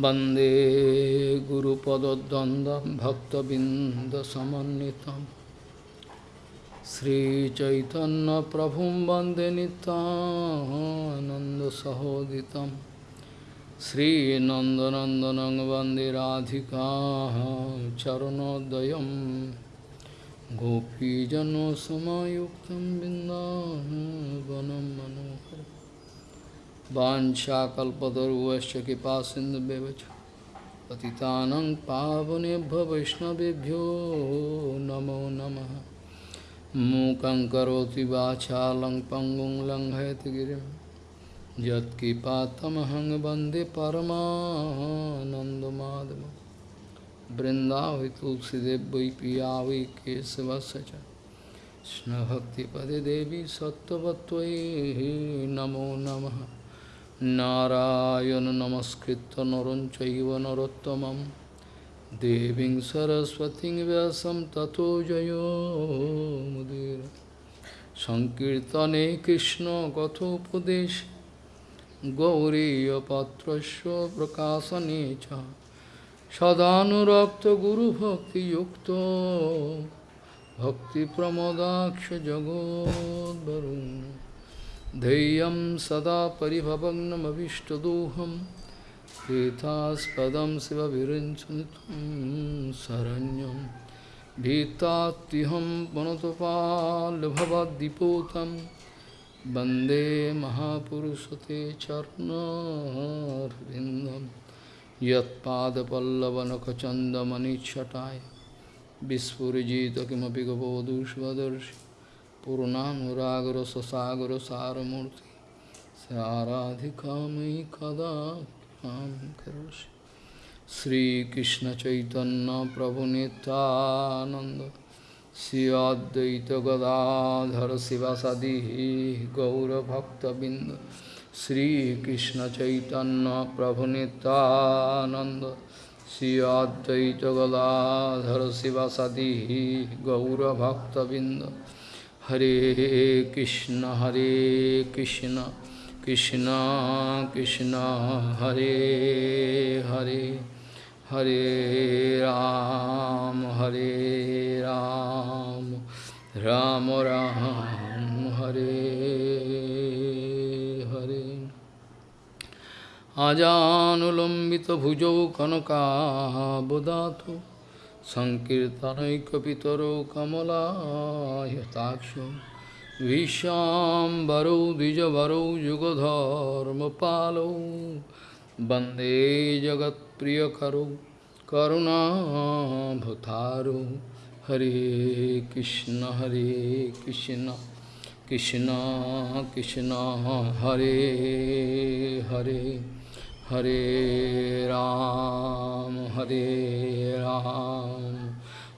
वंदे गुरुपदद्वन्द्वं भक्तबिन्दसमन्वितं। श्रीचैतन्यप्रभुं वंदे नितानन्दसहोदितं श्रीनन्दनन्दनं वंदे राधिका चरणोदयं। गोपीजनसमायुक्तं बिन्दावनं मनोहरम् वाञ्छाकल्पतरुवश्च कृपा सिन्धुव्यवच पतितानं पावनेभ्यो वैष्णवेभ्यो नमो नमः मूकं करोति वाचालं पङ्गुं लङ्घयति गिरिं यत्कृपातमहं वन्दे परमानन्दमाधवं बृन्दावै तुलसीदेव वै पिया वै केशवस्य च कृष्णभक्तिपदे देवी सत्त्ववत्त्वयि नमो নারায়ণ নমস্কৃত নরঞ্চৈব নরোত্তমম দেবীং সরস্বতী ব্যাসম তথো জয়োমুদির সংকীর্তনে কৃষ্ণ কথোপদেশ গৌরীয়পাত্র প্রকাশনে চ সদানুরক্ত গুরুভক্তিযুক্ত ভক্তিপ্রমদাক্ষ জগদ্ভরুণ धैर्यं सदा परिभवग्नमभिष्टदोहं तीर्थास्पदं शिवविरञ्चनितं शरण्यं भीतात्युहं पुनतपाल्भवद्दिपोतं वन्दे महापुरुषते चरणर्विन्दं यत्पादपल्लवनखचन्दमनिच्छटाय विस्फुरिजित किमपि गबोधुष्वदर्शि पूर्णानुरागर ससागर सारमूर्ति साराधिका मयि कदा करोषि श्रीकृष्ण चैतन्य प्रभु नित्यानंद श्रीअद्वैत गदाधर शिवासादि गौरभक्तबिंद श्रीकृष्ण चैतन्य प्रभु Nityanand Shri Advaita Gadadhar शिवासादि गौरभक्तबिंद Hare Krishna Hare Krishna Krishna Krishna Hare Hare Hare Ram Hare Ram Ram Ram Hare Hare Ajanulambita bhujau kanaka bodhato সংকীর্তনৈকিতর কমলায়তাক্ষ। বিশ্বাম্বরৌ দ্বিজবরৌ, যুগধর্মপালৌ। বন্দে জগৎপ্রিয়করৌ করুণাভূতারৌ হরে কৃষ্ণ হরে Krishna Krishna Krishna, Hare Hare. Hare Ram, Hare Ram,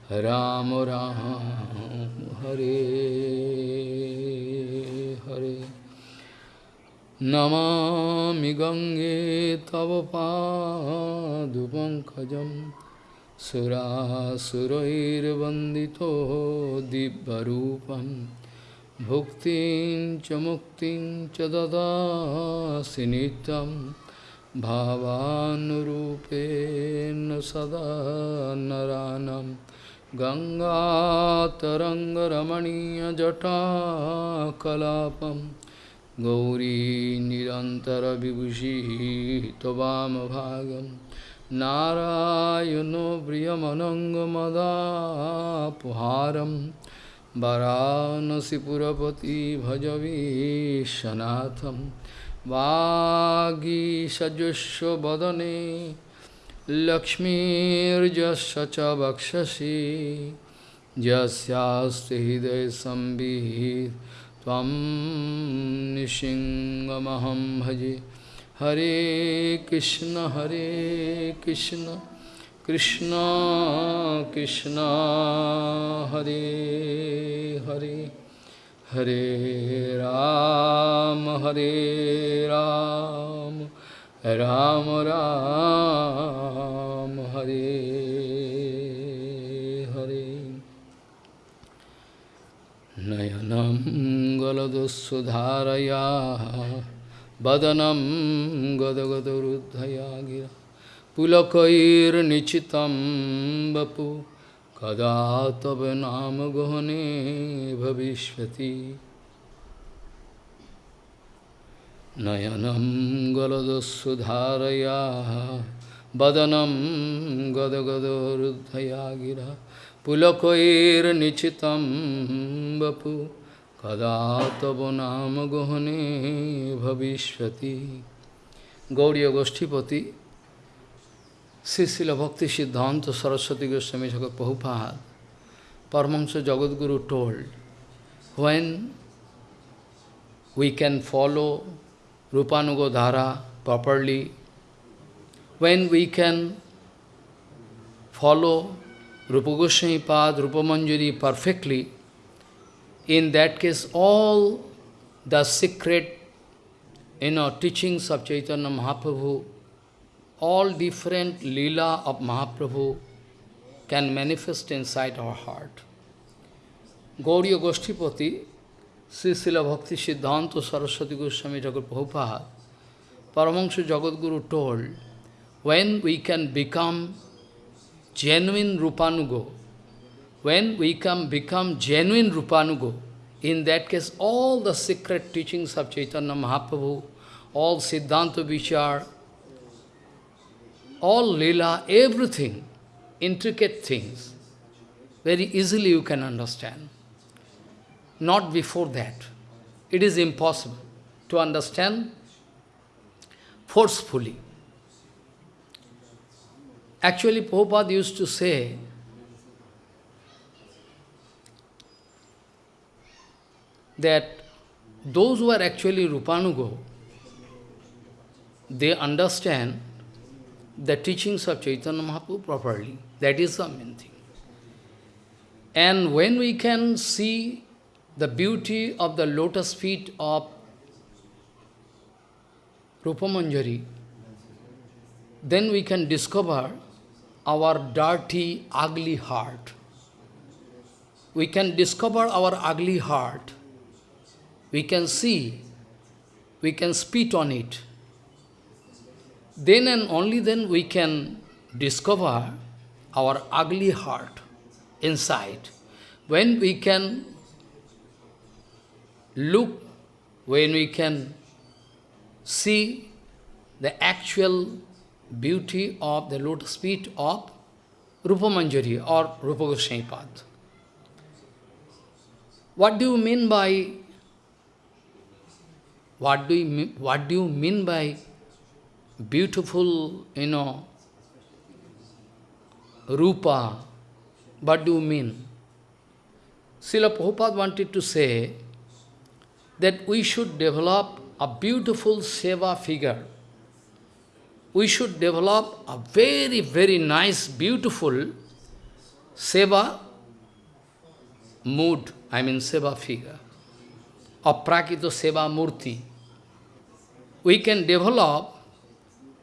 Ram Ram, Hare Hare. Namami Gange Tava Padupankajam Surasurair Vandito Dibbarupam Bhuktin Chamuktin Chadada Sinitam भावानुरूपेण सदा नरानं गङ्गातरङ्गरमणीयजटाकलापं गौरी निरन्तरविभूषिः त्ववामभागं नारायणो प्रियमनङ्गमदापुहारं वरानसिपुरपति भजवीशनाथम् वागीषजुष्व वदने लक्ष्मीर्जस्य च वक्षसि यस्यास्ति हृदयसंवित् त्वं निशिङ्गमहं भजे। हरे कृष्ण हरे Krishna Krishna Krishna, Hare Hare. Hare Ram, Hare Ram, Ram Ram, Hare Hare. Nayanam galadusudharaya, badanam gadagadarudhaya gira, pulakair nichitam bapu, कदा तव नाम गहने भविष्यति नयनं गलदस्सुधारया वदनं गदगदरुद्धया गिरा पुलकैर्निचितं वपु कदा तव नाम गहने भविष्यति Gaudiya Srila Bhakti Siddhanta Saraswati Goswami Thakur Prabhupada, Paramahansa Jagadguru told, when we can follow Rupanuga Dhara properly, when we can follow Rupa Goswami Pad, Rupa Manjari perfectly, in that case all the secret you know, teachings of Chaitanya Mahaprabhu all different lila of Mahaprabhu can manifest inside our heart. Gauriya Goshtipati, Sri Srila Bhakti Siddhanta Saraswati Goswami Jagat Prabhupada, Paramahansa Jagadguru told, when we can become genuine Rupanugo, when we can become genuine Rupanugo, in that case all the secret teachings of Chaitanya Mahaprabhu, all Siddhanta Vichar, all lila, everything, intricate things, very easily you can understand. Not before that. It is impossible to understand forcefully. Actually, Prabhupada used to say, that those who are actually Rupanugo, they understand the teachings of Chaitanya Mahaprabhu properly. That is the main thing. And when we can see the beauty of the lotus feet of Rupamanjari, then we can discover our dirty, ugly heart. We can discover our ugly heart. We can see, we can spit on it then and only then we can discover our ugly heart inside. When we can look, when we can see the actual beauty of the lotus feet of Rupa Manjari or Rupa Goswami. What do you mean by what do you what do you mean by beautiful, you know, rupa. What do you mean? Srila Prabhupada wanted to say that we should develop a beautiful seva figure. We should develop a very, very nice, beautiful seva mood, I mean seva figure, aprakita seva murti. We can develop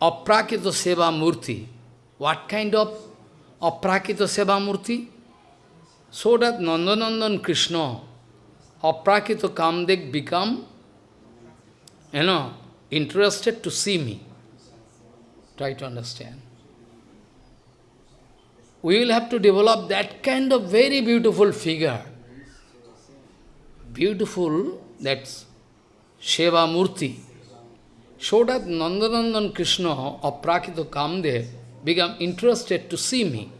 Aprakita Seva Murti. What kind of Aprakita Seva Murti? So that Nandanandan Krishna, Aprakita Kamdev become, you know, interested to see me. Try to understand. We will have to develop that kind of very beautiful figure. Beautiful, that's Sheva Murti so that Nandanandan Krishna of Prakita Kamdev become interested to see me,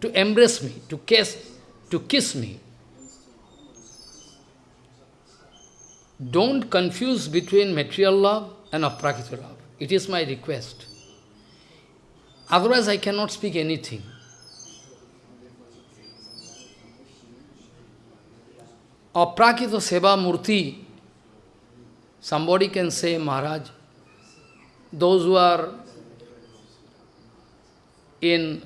to embrace me, to kiss, to kiss me. Don't confuse between material love and aprakita love. It is my request. Otherwise I cannot speak anything. Aprakita Seva Murti Somebody can say, Maharaj, those who are in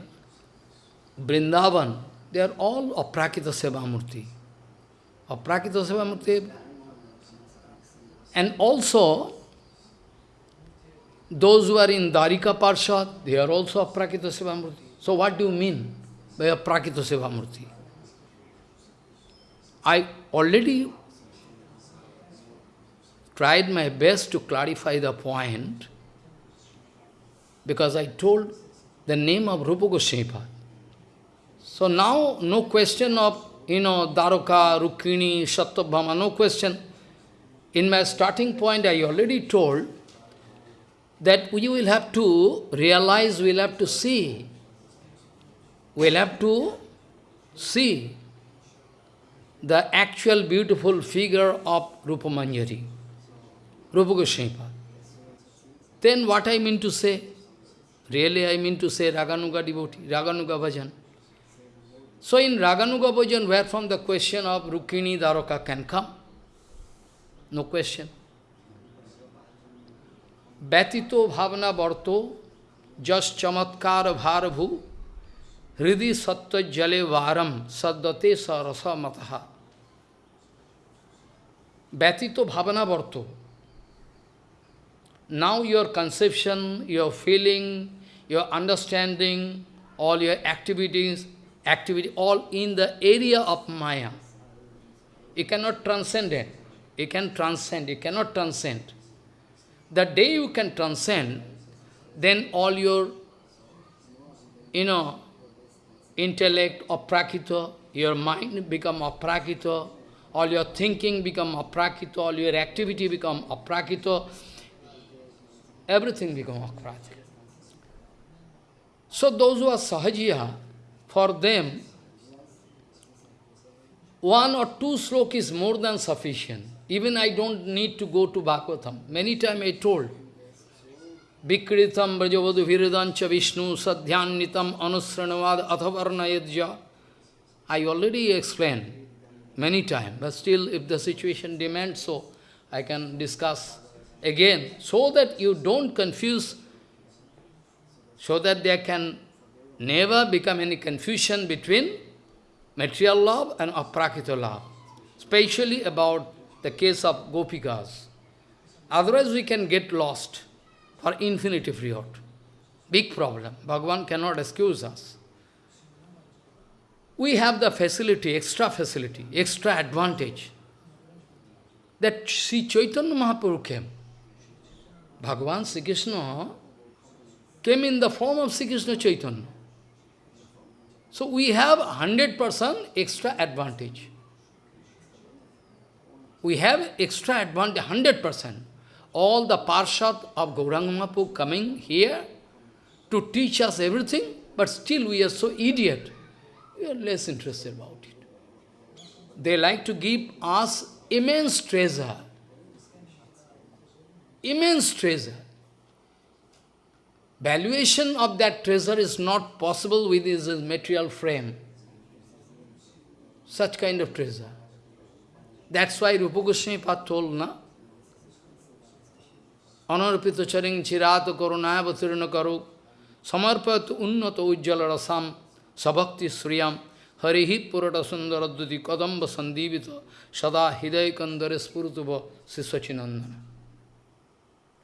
Vrindavan, they are all Aprakita Sevamurti. Aprakita Sevamurti. And also, those who are in Dwarika Parshad, they are also Aprakita Sevamurti. So what do you mean by Aprakita Sevamurti? I already tried my best to clarify the point. because I told the name of Rupa Goswami So now, no question of, you know, Daroka, Rukmini, Satyabhama, no question. In my starting point, I already told that we will have to realize, we will have to see. We will have to see the actual beautiful figure of Rupa Manjari, Rupa Goswami. Then what I mean to say? Really I mean to say Raganuga devotee, Raganuga bhajan. So in Raganuga bhajan, where from the question of Rukmini Daroka can come? No question. Batito bhavana barto, just chamatkar bharabhu, hridi sattva jale varam, saddate sarasa mataha. Batito bhavana barto. Now your conception, your feeling, your understanding, all your activities, activity, all in the area of Maya. You cannot transcend it. You can transcend, you cannot transcend. The day you can transcend, then all your, you know, intellect aprakita, your mind become aprakita, all your thinking become aprakita, all your activity become aprakita, everything become akrati. So those who are sahajiya, for them, one or two slok is more than sufficient. Even I don't need to go to Bhagavatam. Many times I told, Vikritam Brajavadu Viridancha Vishnu Sadhyanitam Anusranavad Athavarnayadja. I already explained many times, but still if the situation demands so, I can discuss again, so that you don't confuse, so that there can never become any confusion between material love and aprakita love, especially about the case of gopikas. Otherwise we can get lost for infinity period. Big problem. Bhagavan cannot excuse us. We have the facility, extra facility, extra advantage that Sri Chaitanya Mahaprabhu came. Bhagavan Sri Krishna came in the form of Sri Krishna Chaitanya. So we have 100% extra advantage. We have extra advantage, 100%. All the Parshad of Gauranga coming here to teach us everything, but still we are so idiot. We are less interested about it. They like to give us immense treasure immense treasure. Valuation of that treasure is not possible with his material frame. Such kind of treasure. That's why Rupa Goswami Pad told, na? Anarpita charing chirata karunaya vatirana karu samarpat unnata ujjala rasam sabhakti sriyam harihi purata sundaradhuti kadamba sandivita sada hidaya kandare spurutava sisvachinandana.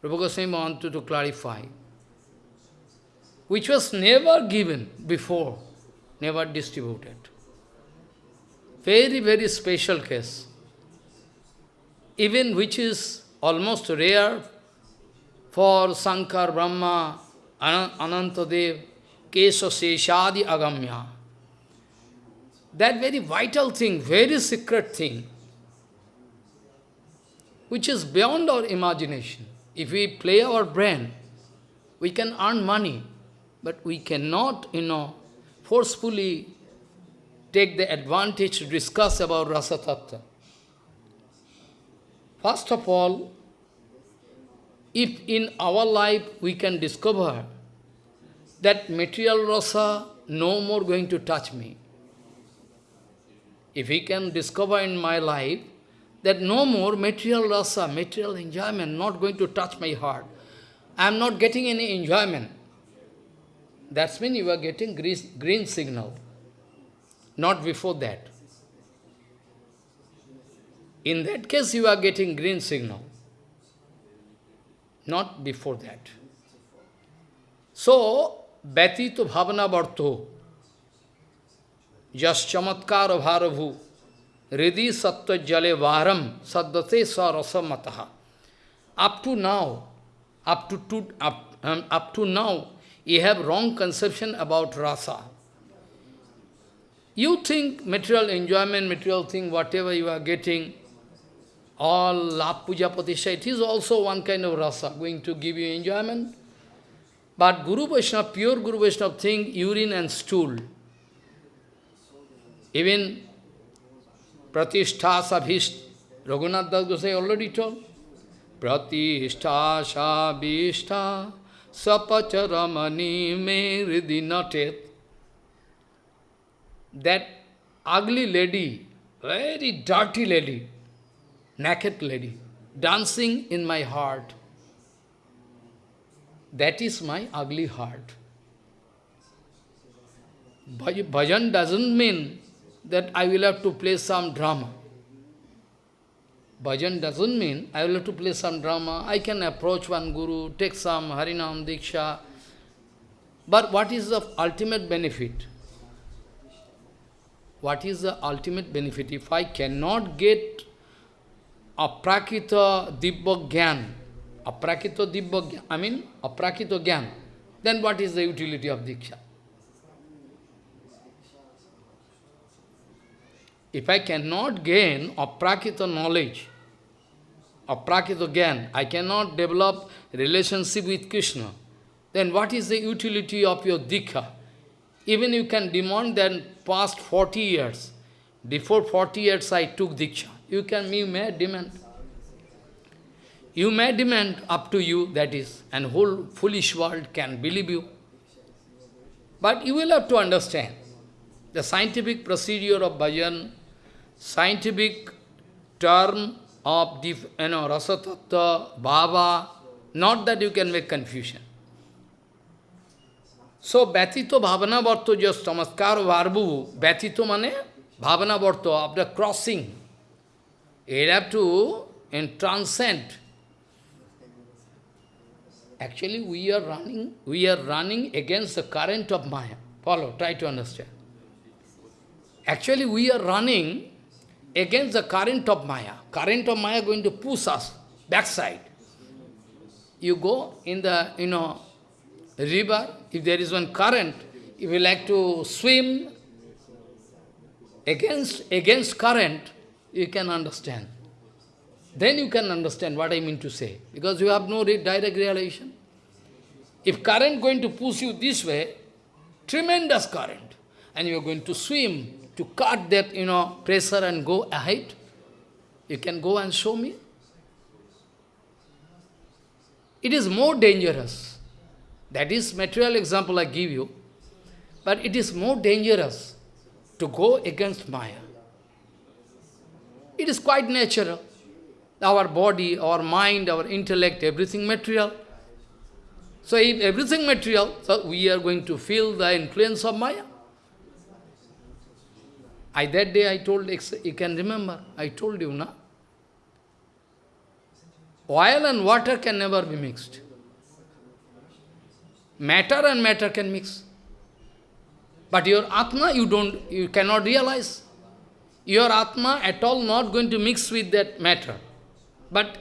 Rupa Goswami wanted to clarify, which was never given before, never distributed. Very, very special case. Even which is almost rare for Sankar, Brahma, Anantadev, Kesha Seshadi Agamya. That very vital thing, very secret thing, which is beyond our imagination. If we play our brain, we can earn money, but we cannot, you know, forcefully take the advantage to discuss about Rasa Tattva. First of all, if in our life we can discover that material rasa no more going to touch me, if we can discover in my life that no more material rasa, material enjoyment, not going to touch my heart. I am not getting any enjoyment. That's when you are getting green, green signal, not before that. In that case, you are getting green signal, not before that. So, Bhatito Bhavana Bharto, Jas Chamatkar Bharabhu, हृदय सत्व जले वारम सदते स्वरसमतः। Up to now up to to up to now you have wrong conception about rasa you think material enjoyment material thing whatever you are getting all लाभ पूजा प्रतिष्ठा it is also one kind of rasa going to give you enjoyment but guru Vaishnava pure guru Vaishnava thing urine and stool even Pratishtha Sabhisht, Raghunath Das Gosai already told. Pratishtha Sabhishtha Sapacharamani me ridinatet. That ugly lady, very dirty lady, naked lady, dancing in my heart. That is my ugly heart. Bhajan doesn't mean that I will have to play some drama. Bhajan doesn't mean I will have to play some drama. I can approach one guru, take some Harinam Diksha. But what is the ultimate benefit? What is the ultimate benefit? If I cannot get aprakita dibba gyan, aprakita dibba gyan, I mean a aprakita gyan, then what is the utility of Diksha? If I cannot gain aprakita knowledge, aprakita gyan, I cannot develop relationship with Krishna, then what is the utility of your diksha? Even you can demand that past 40 years, before 40 years I took diksha, you can, you may demand. You may demand up to you, that is, and whole foolish world can believe you. But you will have to understand the scientific procedure of bhajan scientific term of the, you know, rasatattva, bhava, not that you can make confusion. So, Bhatito Bhavana Bharto just Tamaskar Varbu, Bhatito mane Bhavana Bharto, after crossing, you have to and transcend. Actually, we are running, we are running against the current of Maya. Follow, try to understand. Actually, we are running against the current of Maya. Current of Maya going to push us backside. You go in the, you know, river, if there is one current, if you like to swim against, against current, you can understand. Then you can understand what I mean to say, because you have no direct realization. If current going to push you this way, tremendous current, and you are going to swim to cut that, you know, pressure and go ahead? You can go and show me? It is more dangerous. That is material example I give you. But it is more dangerous to go against Maya. It is quite natural. Our body, our mind, our intellect, everything material. So if everything material, so we are going to feel the influence of Maya. I, that day I told, you can remember, I told you, na? Oil and water can never be mixed. Matter and matter can mix. But your Atma, you don't, you cannot realize. Your Atma at all not going to mix with that matter. But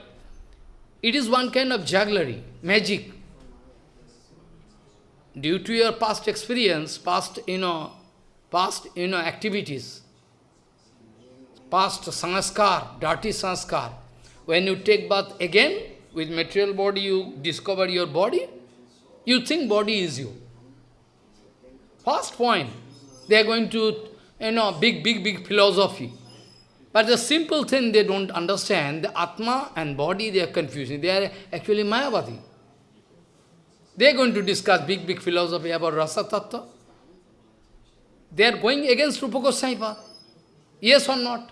it is one kind of jugglery, magic. Due to your past experience, past, you know, past, you know, activities, past sanskar, dirty sanskar. When you take bath again, with material body, you discover your body, you think body is you. First point, they are going to, you know, big, big, big philosophy. But the simple thing they don't understand, the Atma and body, they are confusing. They are actually Mayavadi. They are going to discuss big, big philosophy about Rasa Tattva. They are going against Rupa Goswami Yes or not?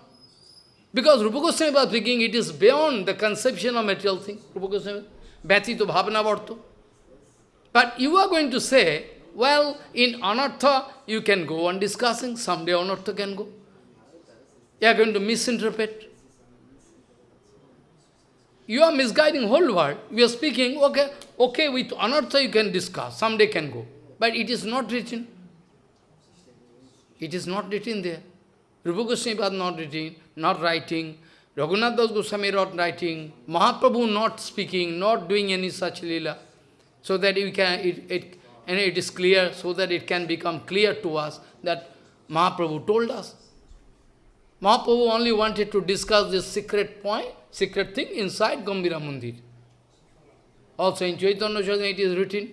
Because Rupa Goswami was speaking, it is beyond the conception of material thing. Rupa Goswami, Bhati to Bhavana Varto. But you are going to say, well, in Anartha, you can go on discussing, someday Anartha can go. You are going to misinterpret. You are misguiding whole world. We are speaking, okay, okay, with Anartha you can discuss, someday can go. But it is not written. It is not written there. Rupa Goswami was not writing, not writing, Raghunath Das Goswami not writing, Mahaprabhu not speaking, not doing any such lila. so that we can, it, it, and it is clear, so that it can become clear to us that Mahaprabhu told us. Mahaprabhu only wanted to discuss this secret point, secret thing inside Gambhira Mandir. Also in Chaitanya Charitamrita it is written.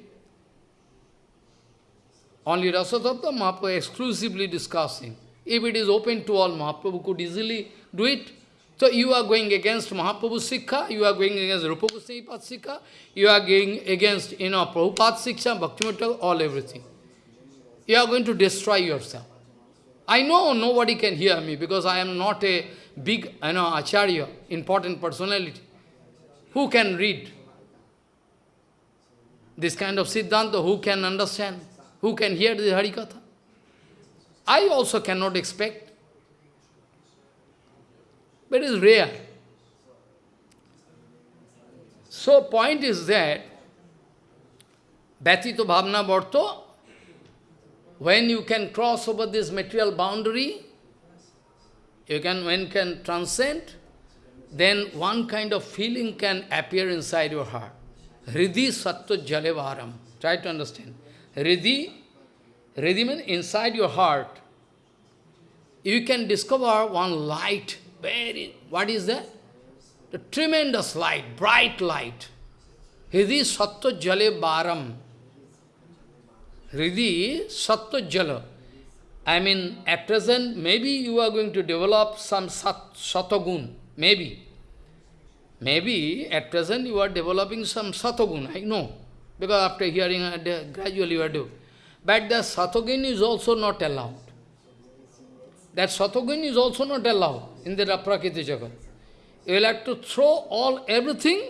Only Rasatattva Mahaprabhu exclusively discussing. If it is open to all, Mahaprabhu could easily do it. So you are going against Mahaprabhu's Sikha, you are going against Rupa Goswami Sikha, you are going against, you know, Prabhupada Sikha, Bhaktivinoda, all everything. You are going to destroy yourself. I know nobody can hear me because I am not a big, you know, acharya, important personality. Who can read this kind of Siddhanta? Who can understand? Who can hear the Harikatha? I also cannot expect. But it is rare. So point is that Bhatito Bhavna Bharto when you can cross over this material boundary, you can, when can transcend, then one kind of feeling can appear inside your heart. Hridi sattva jalevaram. Try to understand. Hridi, Hridi means inside your heart, you can discover one light, very, what is that? The tremendous light, bright light. Hridi sattva jalevaram. Hridi Sattva Jala. I mean, at present, maybe you are going to develop some sat, maybe. Maybe at present you are developing some Satagun, I know. Because after hearing, uh, gradually you doing. But the Satogun is also not allowed. That Satogun is also not allowed in the Prakriti Jagat. You will have to throw all everything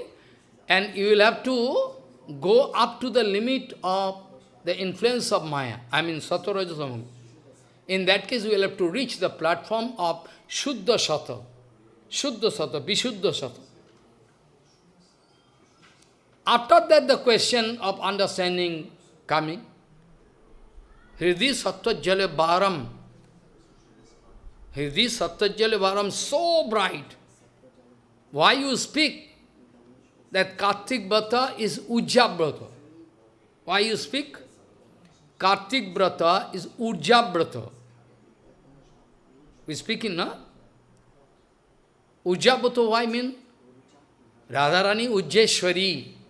and you will have to go up to the limit of the influence of Maya, I mean Sattva In that case, we will have to reach the platform of Shuddha Sattva, Shuddha Sattva, Vishuddha Sattva. After that, the question of understanding coming, Hridi Sattva Jale Bharam, Hridi Sattva Jale Bharam, so bright. Why you speak that Kartik Brata is Ujjabrata? Why you speak? Kartik Brata is Urja Brata. We speaking, no? Urja Brata, why mean? Radharani Ujjeshwari.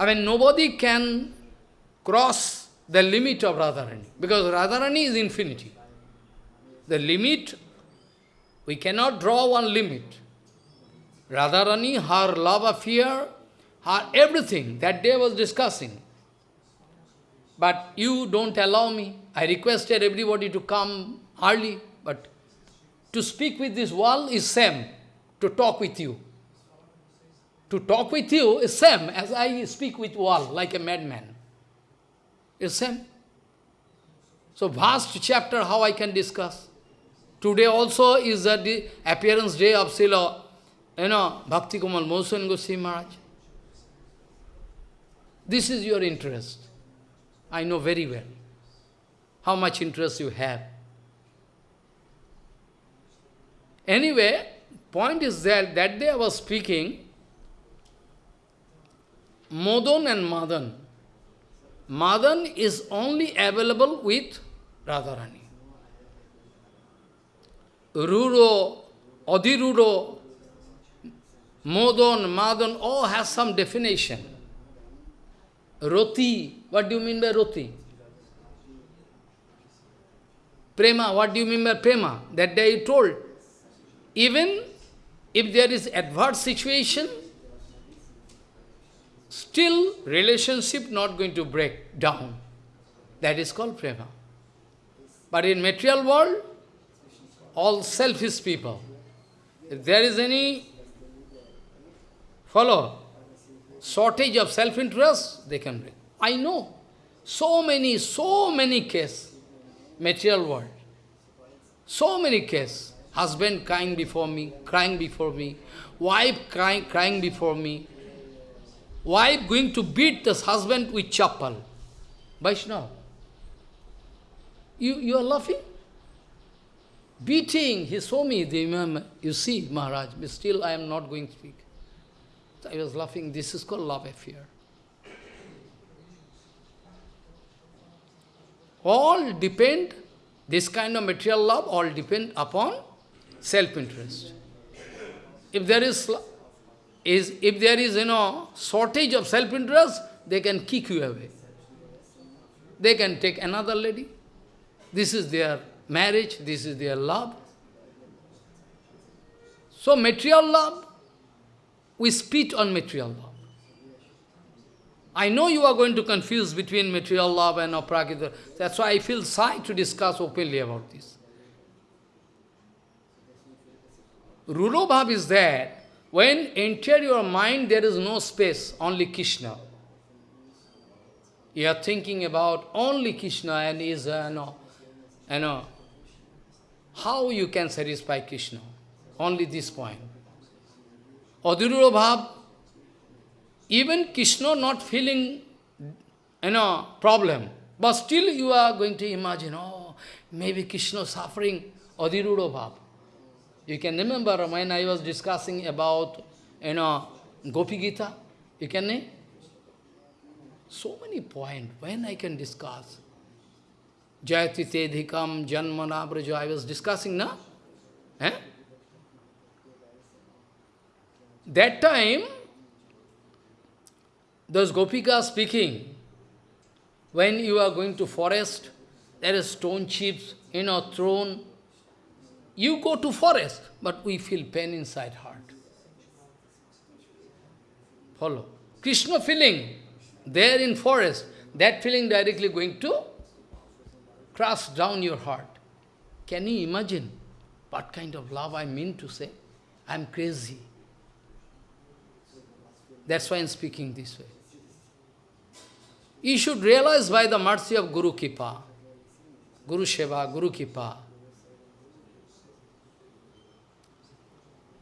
I mean, nobody can cross the limit of Radharani, because Radharani is infinity. The limit, we cannot draw one limit. Radharani, her love affair, her everything, that day was discussing. But you don't allow me. I requested everybody to come early, but to speak with this wall is same, to talk with you. To talk with you is same as I speak with wall, like a madman. Is same. So vast chapter, how I can discuss. Today also is the appearance day of Srila, you know, Bhakti Kamal Mosan Goswami Maharaj. This is your interest. I know very well how much interest you have. Anyway, point is that that day I was speaking, Modan and Madan. Madan is only available with Radharani. Ruro, Adhiruro, Modan, Madan, all has some definition. Roti, what do you mean by roti? Prema, what do you mean by prema? That day you told. Even if there is adverse situation, still relationship not going to break down. That is called prema. But in material world, all selfish people. If there is any, follow, shortage of self-interest, they can bring. I know. So many, so many cases, material world. So many cases. Husband crying before me, crying before me. Wife crying, crying before me wife going to beat this husband with chappal. Vaishnav. You, you are laughing? Beating, he saw me, the imam, you see, Maharaj, but still I am not going to speak. So I was laughing, this is called love affair. All depend, this kind of material love, all depend upon self-interest. If there is is, if there is, you know, shortage of self-interest, they can kick you away. They can take another lady. This is their marriage, this is their love. So material love, we spit on material love. I know you are going to confuse between material love and aprakita. That's why I feel shy to discuss openly about this. Rudobhav is that when enter your mind, there is no space, only Krishna. You are thinking about only Krishna and is, uh, know, you know, how you can satisfy Krishna? Only this point. Adhirura Bhav, even Krishna not feeling, you know, problem, but still you are going to imagine, oh, maybe Krishna suffering, Adhirura Bhav. You can remember when I was discussing about, you know, Gopi Gita, you can name? So many points, when I can discuss. Jayati Tedhikam Janmana Braja, I was discussing, na? Eh? That time, those Gopikas speaking, when you are going to forest, there is stone chips, you know, thrown. You go to forest, but we feel pain inside heart. Follow. Krishna feeling, there in forest, that feeling directly going to crush down your heart. Can you imagine what kind of love I mean to say? I am crazy. That's why I am speaking this way. You should realize by the mercy of Guru Kipa, Guru Sheva, Guru Kipa.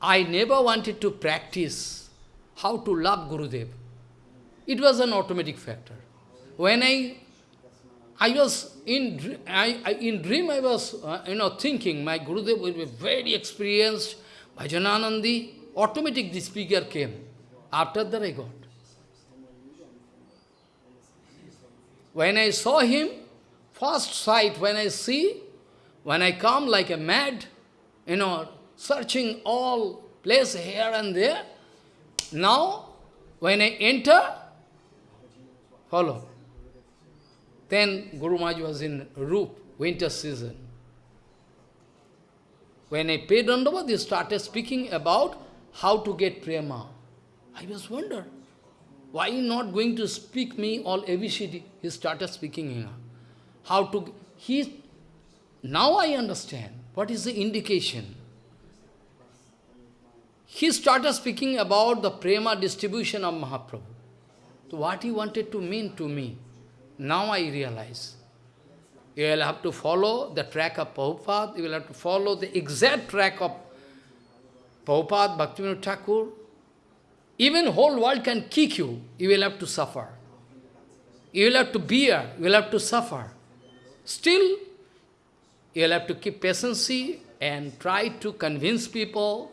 I never wanted to practice how to love Gurudev. It was an automatic factor. When I I was in I, I in dream I was uh, you know thinking my Gurudev will be very experienced Bhajananandi. Automatic this figure came. After that I got. When I saw him, first sight when I see, when I come like a mad, you know, searching all place here and there. Now, when I enter, follow. Then Guru Maharaj was in Roop, winter season. When I paid Dandava, they started speaking about how to get prema. I was wonder, why not going to speak me all ABCD? He started speaking here. How to, he, now I understand what is the indication. He started speaking about the prema distribution of Mahaprabhu. So what he wanted to mean to me. Now I realize. You will have to follow the track of Prabhupada, you will have to follow the exact track of Prabhupada, Bhaktivinoda Thakur. Even whole world can kick you, you will have to suffer. You will have to bear, you will have to suffer. Still, you will have to keep patience and try to convince people,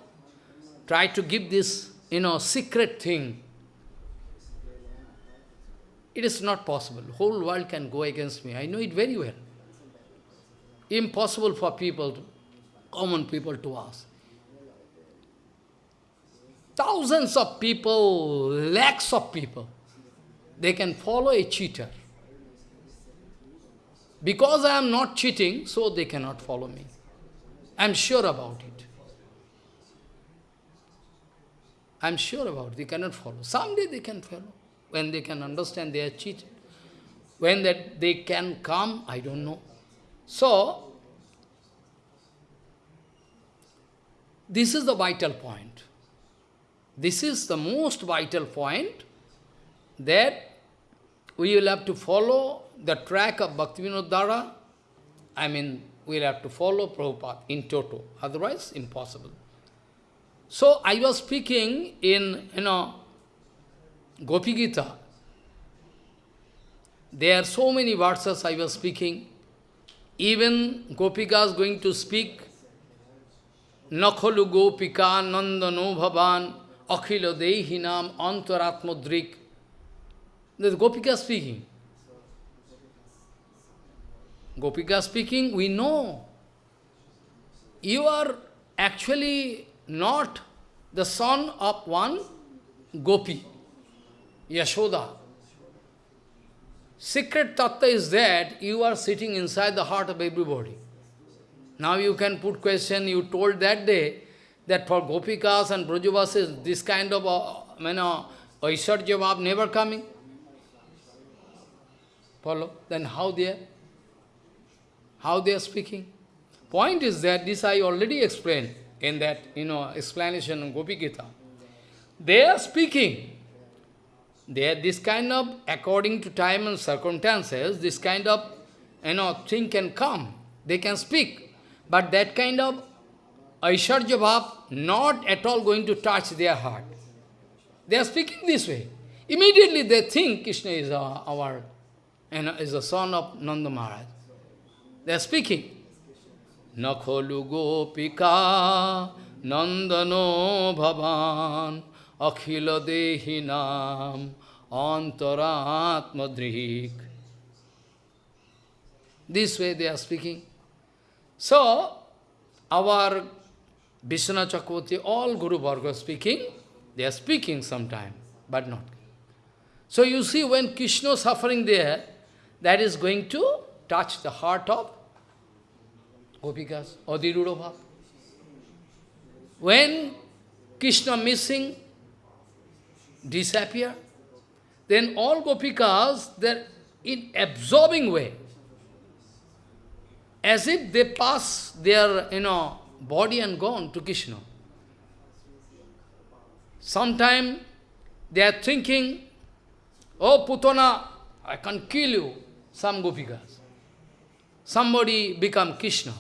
try to give this, you know, secret thing it is not possible. Whole world can go against me. I know it very well. Impossible for people, common people to ask. Thousands of people, lakhs of people, they can follow a cheater. Because I am not cheating, so they cannot follow me. I am sure about it. I am sure about it. They cannot follow. Someday they can follow when they can understand they are cheated. When that they can come, I don't know. So, this is the vital point. This is the most vital point that we will have to follow the track of Bhaktivinoda Dhara. I mean, we will have to follow Prabhupada in toto. Otherwise, impossible. So, I was speaking in, you know, Gopi Gita, there are so many verses I was speaking. Even Gopika is going to speak, Nakhalu Gopika Nandano Bhavan Akhilo Dehinam Antaratmodrik. The Gopika speaking. Gopika speaking, we know. You are actually not the son of one Gopi, Yashoda. Secret tattva is that you are sitting inside the heart of everybody. Now you can put question, you told that day that for Gopikas and Brajavasis, this kind of, uh, you know, Aishwarya Bhav never coming. Follow? Then how they are? How they are speaking? Point is that this I already explained in that, you know, explanation of Gopi Gita. They are speaking. They are this kind of, according to time and circumstances, this kind of, you know, thing can come. They can speak. But that kind of Aishwarya Bhav not at all going to touch their heart. They are speaking this way. Immediately they think Krishna is our, our and is the son of Nanda Maharaj. They are speaking. Gopika nandano bhavan akhila dehinam antaratmadrik. This way they are speaking. So, our Vishnu Chakravarti, all Guru Varga speaking, they are speaking sometime, but not. So you see, when Krishna suffering there, that is going to touch the heart of Gopikas, Adhiruda When Krishna missing, disappear, then all Gopikas, they're in absorbing way, as if they pass their, you know, body and gone to Krishna. Sometime they are thinking, oh Putana, I can kill you, some gopikas. Somebody become Krishna.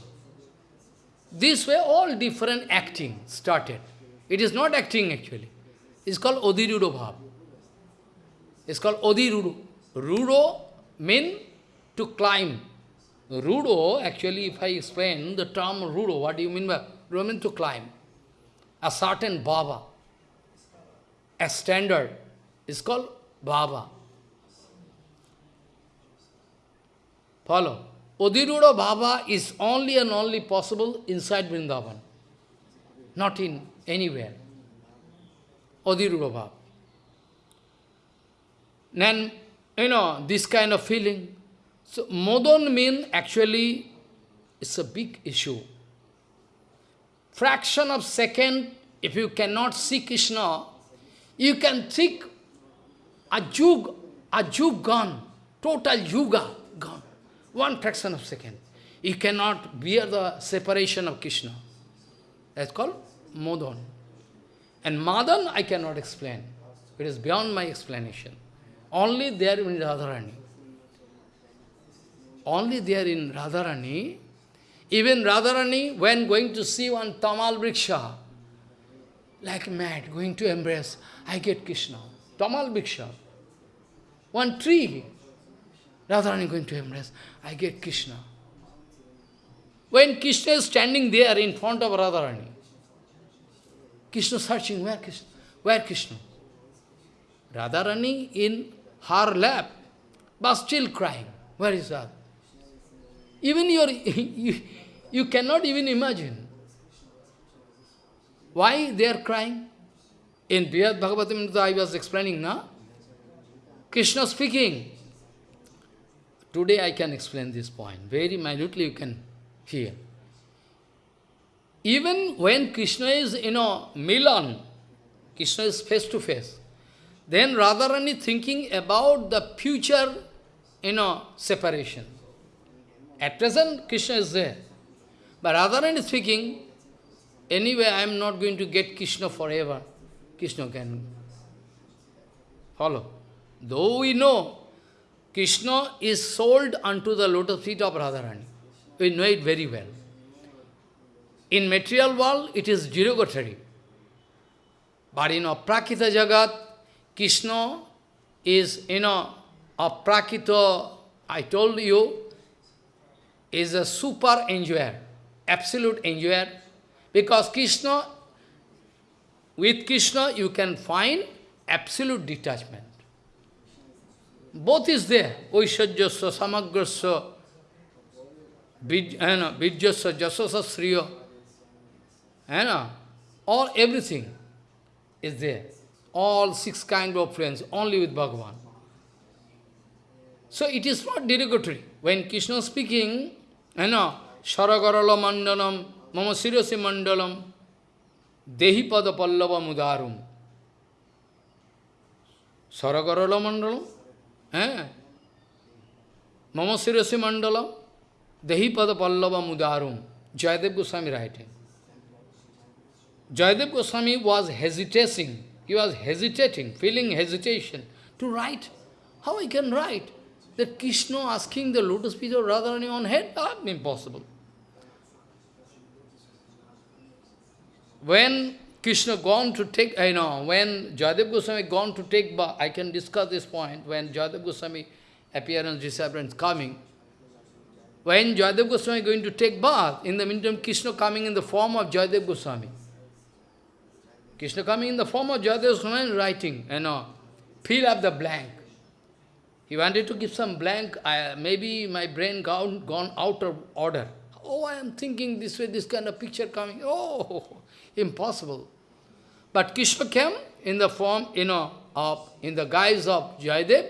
This way all different acting started. It is not acting actually. It's called Odhirudo Bhav. It's called Odhirudo. Rudo means to climb. Rudo, actually, if I explain the term Rudo, what do you mean by Rudo mean to climb? A certain Baba, a standard, is called Baba. Follow. Odhiruda Baba is only and only possible inside Vrindavan, not in anywhere. Odhiruda Baba. Then, you know, this kind of feeling, so modon mean actually it's a big issue. Fraction of second, if you cannot see Krishna, you can think a jug, a jug gone, total yuga gone. One fraction of second. You cannot bear the separation of Krishna. That's called modon. And madan I cannot explain. It is beyond my explanation. Only there in Radharani only there in Radharani, even Radharani, when going to see one Tamal Vriksha, like mad, going to embrace, I get Krishna. Tamal Vriksha. One tree, Radharani going to embrace, I get Krishna. When Krishna is standing there in front of Radharani, Krishna searching, where Krishna? Where Krishna? Radharani in her lap, but still crying. Where is that? Even your, you, you cannot even imagine. Why they are crying? In Bhagavatam I was explaining, na? Krishna speaking. Today I can explain this point. Very minutely you can hear. Even when Krishna is, you know, Milan, Krishna is face to face, then Radharani is thinking about the future, you know, separation. At present, Krishna is there. But Radharani is speaking, anyway, I am not going to get Krishna forever. Krishna can follow. Though we know Krishna is sold unto the lotus feet of Radharani. We know it very well. In material world, it is derogatory. But in Aprakita Jagat, Krishna is, you know, Aprakita, I told you, is a super enjoyer, absolute enjoyer, because Krishna, with Krishna you can find absolute detachment. Both is there, Oishajyasya, Samagrasya, Vijjasa, Jasasa, Sriya, and all everything is there. All six kinds of friends, only with Bhagavan. So it is not derogatory. When Krishna is speaking, you know, Mandalam, Mama Sirasi Mandalam, Dehi Pada Pallava Mudarum. Sharagarala Mandalam, eh? Mama Sirasi Mandalam, Dehi Pada Pallava Mudarum. Jayadev Goswami writing. Jayadev Goswami was hesitating. He was hesitating, feeling hesitation to write. How I can write? That Krishna asking the lotus feet of Radharani on head? That impossible. When Krishna gone to take, I know, when Jayadev Goswami gone to take bath, I can discuss this point, when Jayadev Goswami appearance, disappearance coming, when Jayadev Goswami going to take bath, in the meantime Krishna coming in the form of Jayadev Goswami. Krishna coming in the form of Jayadev Goswami writing, you know, fill up the blank. He wanted to give some blank, I, maybe my brain gone, gone out of order. Oh, I am thinking this way, this kind of picture coming. Oh, impossible. But Krishna came in the form, you know, of, in the guise of Jayadev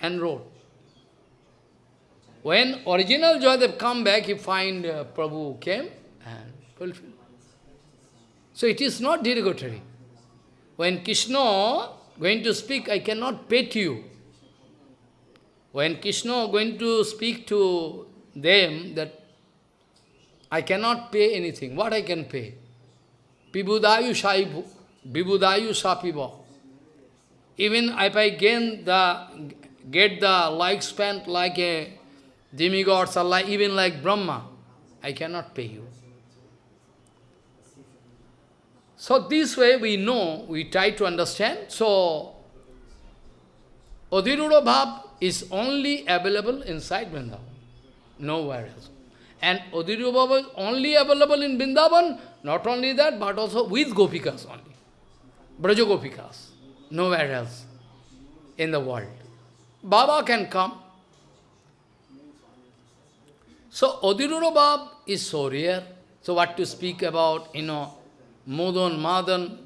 and wrote. When original Jayadev come back, he find uh, Prabhu came and fulfilled. So it is not derogatory. When Krishna going to speak, I cannot pay to you. When Krishna going to speak to them that I cannot pay anything. What I can pay? Pibudayu shaibu, bibudayu sapiva. Even if I gain the, get the lifespan like a demigods or like, even like Brahma, I cannot pay you. So this way we know, we try to understand. So, Adhiruda Bhav is only available inside Vrindavan, nowhere else. And Adhiruda Bhav is only available in Vrindavan, not only that, but also with Gopikas only. Braja Gopikas, nowhere else in the world. Baba can come. So Adhiruda Bhav is so rare. So what to speak about, you know, Modan, Madan.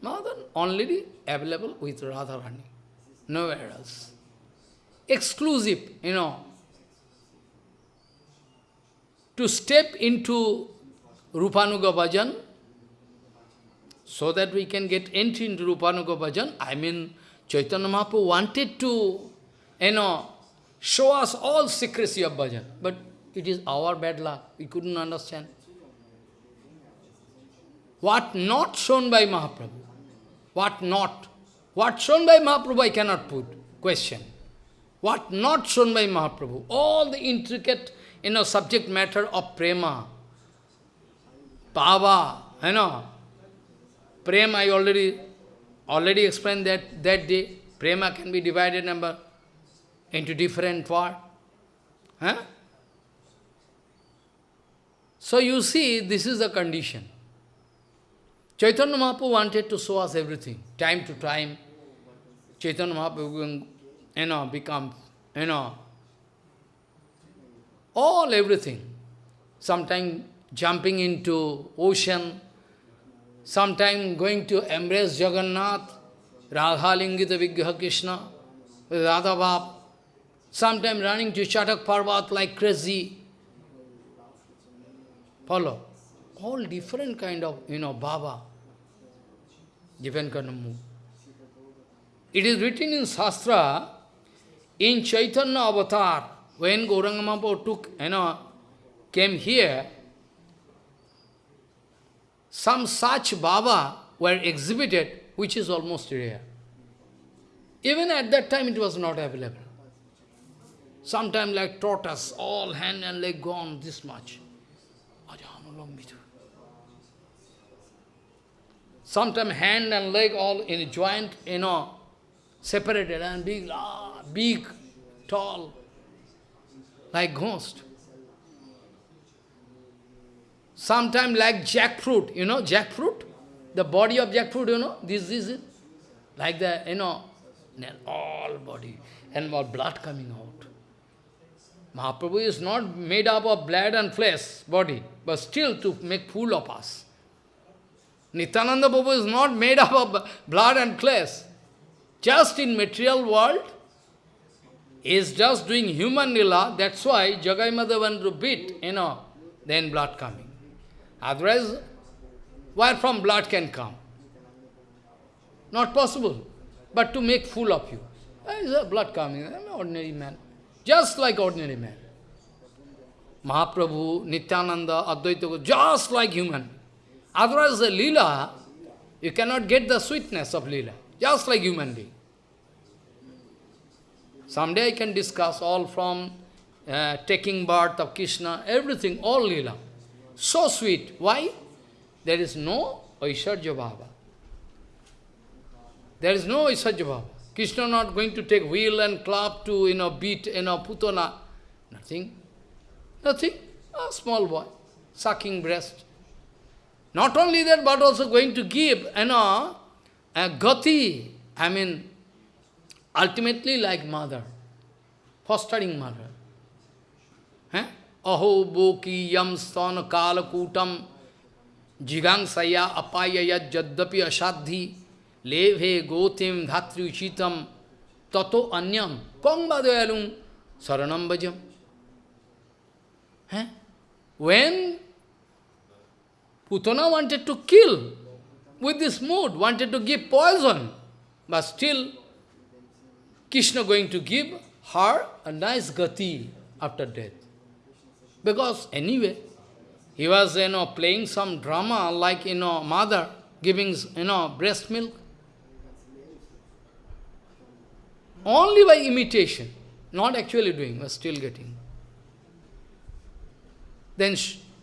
Madan only available with Radharani, nowhere else. Exclusive, you know. To step into Rupanuga Bhajan, so that we can get entry into Rupanuga Bhajan, I mean, Chaitanya Mahaprabhu wanted to, you know, show us all secrecy of bhajan, but it is our bad luck, we couldn't understand. What not shown by Mahaprabhu? What not? What shown by Mahaprabhu I cannot put. Question. What not shown by Mahaprabhu? All the intricate, you know, subject matter of prema, pava, you know. Prema I already already explained that that day. Prema can be divided number into different part. Huh? So you see, this is the condition. Chaitanya Mahaprabhu wanted to show us everything, time to time. Chaitanya Mahaprabhu, you know, become, you know, all everything. Sometimes jumping into ocean, sometime going to embrace Jagannath, Radha Lingita Vigraha Krishna, Radha Bhav, sometime running to Chatak Parvat like crazy. Follow? All different kind of, you know, Baba different kind of move. It is written in Shastra, in Chaitanya Avatar, when Gauranga Mahaprabhu took, you know, came here, some such Baba were exhibited, which is almost rare. Even at that time it was not available. Sometimes like tortoise, all hand and leg gone this much. Sometimes hand and leg all in a joint, you know, separated and big, ah, big, tall, like ghost. Sometimes like jackfruit, you know, jackfruit, the body of jackfruit, you know, this is. Like the, you know, all body and more blood coming out. Mahaprabhu is not made up of blood and flesh, body, but still to make fool of us. Nityananda Prabhu is not made up of blood and flesh. Just in material world, is just doing human lila, that's why Jagai to beat, you know, then blood coming. Otherwise, where from blood can come? Not possible. But to make fool of you. Is a blood coming. I'm an ordinary man. Just like ordinary man. Mahaprabhu, Nityananda, Advaita, just like human. Otherwise, the lila, you cannot get the sweetness of lila. Just like human being. Someday I can discuss all from uh, taking birth of Krishna, everything, all lila. So sweet. Why? There is no Aishwarya Bhava. There is no Aishwarya Bhava. Krishna not going to take wheel and clap to, you know, beat, you know, putana. Nothing. Nothing. A small boy, sucking breast. Not only that, but also going to give, you know, a gati, I mean, ultimately like mother, fostering mother. Eh? Aho boki yam sthana kalakutam jigangsaya apayaya jaddapi asadhi leve gotim dhatri uchitam tato anyam kongbadayalum saranam bhajam. Eh? When Putana wanted to kill with this mood, wanted to give poison, but still Krishna going to give her a nice gati after death. Because anyway, he was, you know, playing some drama like, you know, mother giving, you know, breast milk. Only by imitation, not actually doing, but still getting. Then,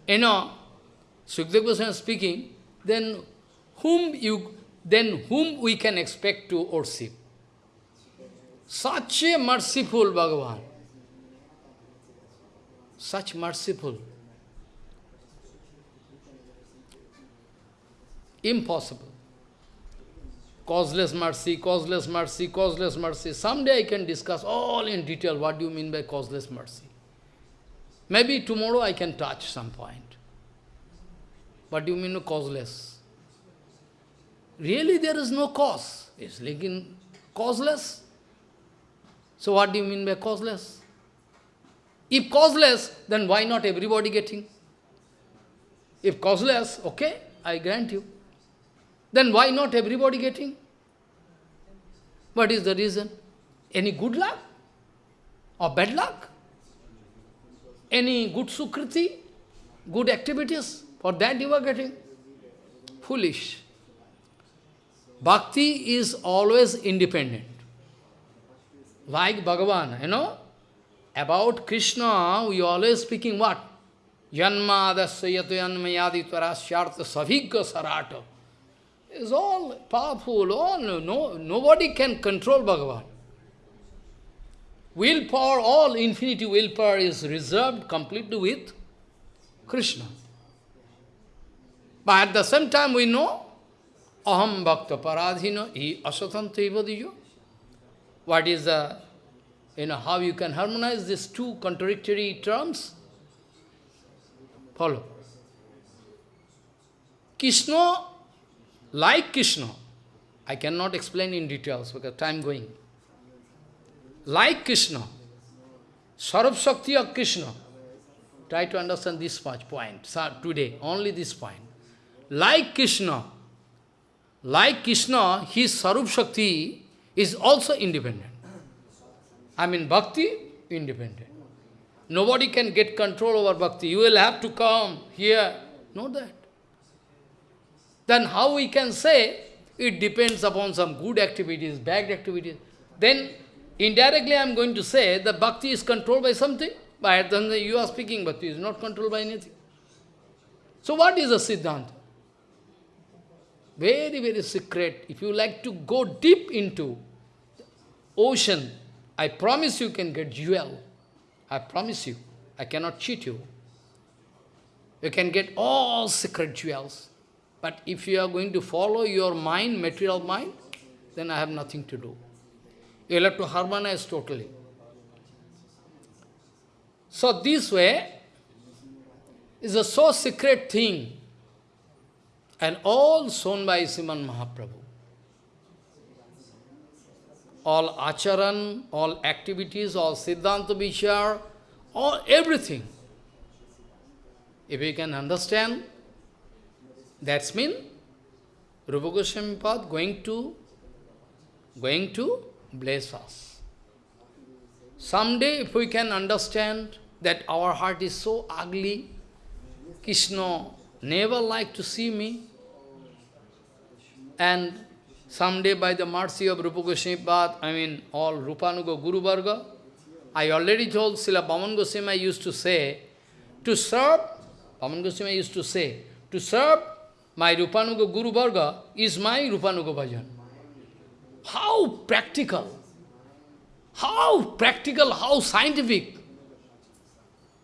you know, Sukdev Goswami speaking, then whom you, then whom we can expect to worship? Such a merciful Bhagavan. Such merciful. Impossible. Causeless mercy, causeless mercy, causeless mercy. Someday I can discuss all in detail what do you mean by causeless mercy. Maybe tomorrow I can touch some point. What do you mean causeless? Really there is no cause. It's like in causeless. So what do you mean by causeless? If causeless, then why not everybody getting? If causeless, okay, I grant you. Then why not everybody getting? What is the reason? Any good luck? Or bad luck? Any good sukriti? Good activities? For that you are getting? Foolish. Bhakti is always independent. Like Bhagavan, you know, about Krishna, we always speaking what? Janmadasya yato yanmayadi tvarashyartha savigga sarata. It's all powerful, all, no, nobody can control Bhagavan. Willpower, all infinity willpower is reserved completely with Krishna. But at the same time we know, aham bhakta paradhina hi asatanta ivadiyo. What is the, you know, how you can harmonize these two contradictory terms? Follow. Krishna, like Krishna, I cannot explain in details because time going. Like Krishna, Sarab Shakti of Krishna, try to understand this much point today, only this point. Like Krishna, like Krishna, his Sarup Shakti is also independent. I mean, bhakti, independent. Nobody can get control over bhakti. You will have to come here. Know that. Then how we can say it depends upon some good activities, bad activities. Then indirectly I am going to say the bhakti is controlled by something. But then you are speaking bhakti is not controlled by anything. So what is a Siddhanta? Very, very secret. If you like to go deep into ocean, I promise you can get jewel. I promise you. I cannot cheat you. You can get all secret jewels. But if you are going to follow your mind, material mind, then I have nothing to do. You will have to harmonize totally. So this way is a so secret thing and all shown by Sriman Mahaprabhu. All acharan, all activities, all siddhanta vichar, all everything. If we can understand, that's mean Rupa Goswami Pad going to going to bless us. Someday if we can understand that our heart is so ugly, Krishna never like to see me, and someday by the mercy of Rupa Goswami I mean all Rupanuga Guru Varga, I already told Srila Bhaman Goswami used to say, to serve, Bhaman Goswami used to say, to serve my Rupanuga Guru Varga is my Rupanuga Bhajan. How practical, how practical, how scientific,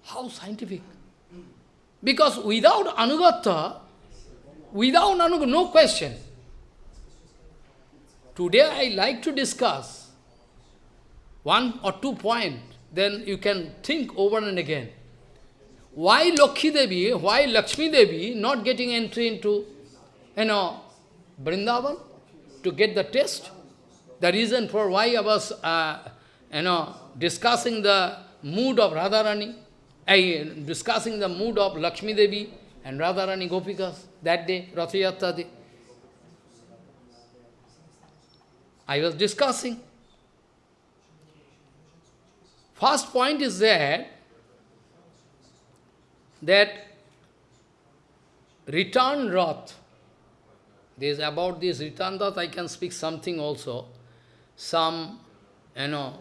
how scientific. Because without Anugata, without Anugata, no question. Today I like to discuss one or two points, then you can think over and again. Why Lokhi Devi, why Lakshmi Devi not getting entry into, you know, Vrindavan to get the test? The reason for why I was, uh, you know, discussing the mood of Radharani, I, discussing the mood of Lakshmi Devi and Radharani Gopikas that day, Rathayatra day. I was discussing. First point is that, that return Rath, this, about this return Rath I can speak something also. Some, you know,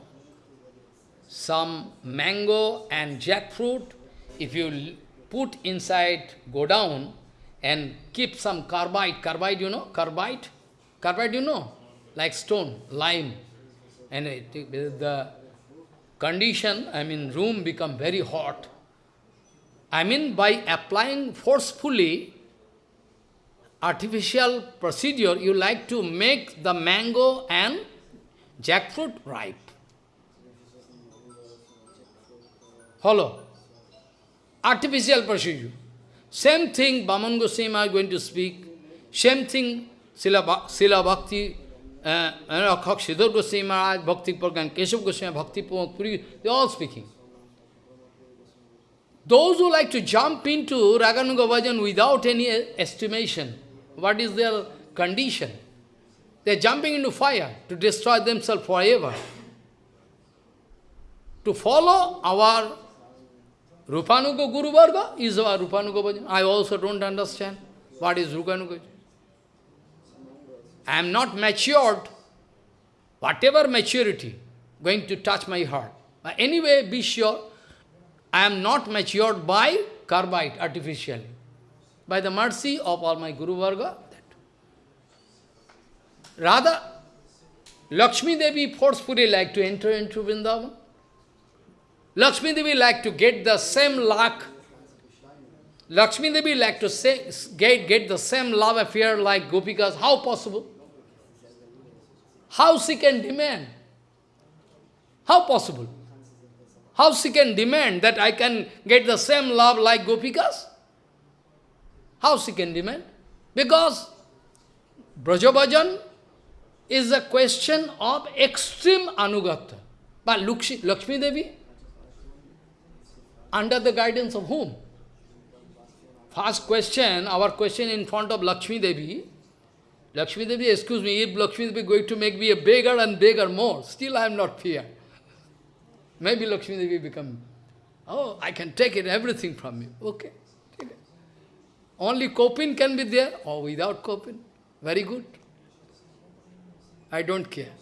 some mango and jackfruit, if you put inside, go down and keep some carbide, carbide you know, carbide, carbide you know, like stone, lime, and it, the condition, I mean room become very hot. I mean by applying forcefully artificial procedure, you like to make the mango and jackfruit ripe. Follow. Artificial procedure. Same thing Bhaman Goswami are going to speak. Same thing Sila, Sila Bhakti, uh, Sridhar Goswami Maharaj, Bhakti Prajnan, Keshav Goswami, Bhakti Puri, they are all speaking. Those who like to jump into Raganuga Bhajan without any estimation, what is their condition? They are jumping into fire to destroy themselves forever. To follow our Rupanuga Guru Varga is our Rupanuga Bhajan. I also don't understand what is Rupanuga. I am not matured, whatever maturity going to touch my heart. But anyway, be sure, I am not matured by carbide artificially. By the mercy of all my Guru Varga, that. Rather, Lakshmi Devi forcefully like to enter into Vrindavan. Lakshmi Devi like to get the same luck. Lakshmi Devi like to say, get, get the same love affair like Gopikas. How possible? How she can demand? How possible? How she can demand that I can get the same love like Gopikas? How she can demand? Because Brajabhajan is a question of extreme anugata. But Lakshmi Devi, under the guidance of whom? First question, our question in front of Lakshmi Devi, Lakshmi Devi, excuse me, if Lakshmi Devi is going to make me a beggar and beggar more, still I am not fear. Maybe Lakshmi Devi become, oh, I can take it, everything from you. Okay, take it. Only coping can be there, or without coping. Very good. I don't care.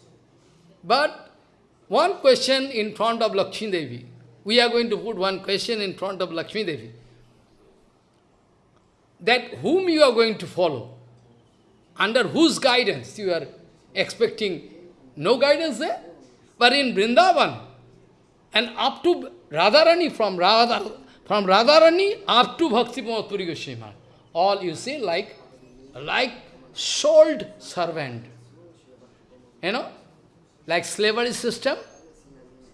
But one question in front of Lakshmi Devi. We are going to put one question in front of Lakshmi Devi. That whom you are going to follow, under whose guidance you are expecting, no guidance there. But in Vrindavan, and up to Radharani, from, Radha, from Radharani up to Bhakti Puri Goswami, all you see like, like sold servant. You know, like slavery system,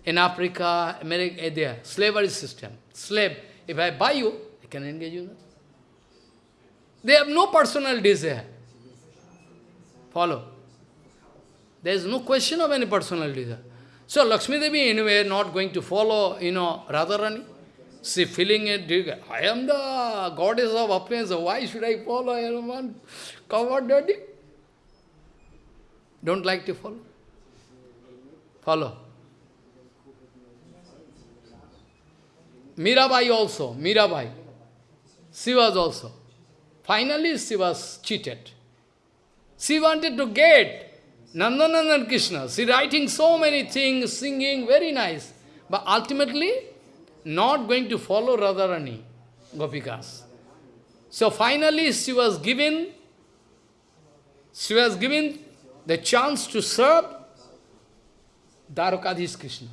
in Africa, America, eh, there, slavery system. Slave. If I buy you, I can engage you. They have no personal desire. Follow. There is no question of any personal desire. So Lakshmi Devi anyway not going to follow, you know, Radharani. She feeling it, I am the goddess of appearance, why should I follow anyone covered dirty? Don't like to follow? Follow. Mirabai also, Mirabai. She was also. Finally, she was cheated. She wanted to get Nandanandan Krishna. She writing so many things, singing, very nice. But ultimately, not going to follow Radharani, Gopikas. So finally, she was given, she was given the chance to serve Dwarakadhish Krishna.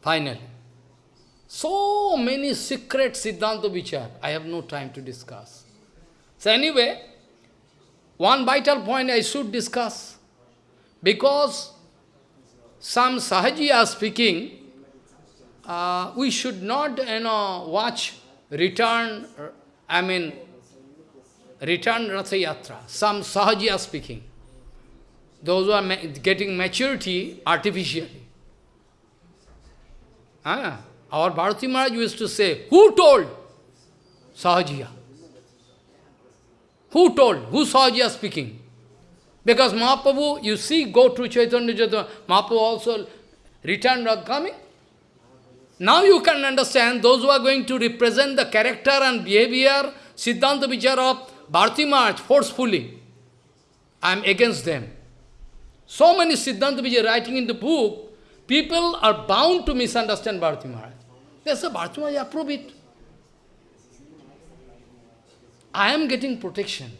Finally. So many secret Siddhanta Vichar, I have no time to discuss. So anyway, one vital point I should discuss. Because some Sahaji are speaking, uh, we should not you know, watch return, I mean, return Ratha Yatra. Some Sahaji are speaking. Those who are ma getting maturity artificially. Ah, our Bharati Maharaj used to say, who told? Sahajiya. Who told? Who Sahajiya speaking? Because Mahaprabhu, you see, go to Chaitanya Chaitanya, Mahaprabhu also returned coming. Now you can understand those who are going to represent the character and behavior, Siddhanta Vichar of Bharati Maharaj forcefully. I am against them. So many Siddhanta Vichar writing in the book, people are bound to misunderstand Bharati Maharaj. They say, Bharati Maharaj approve it. I am getting protection.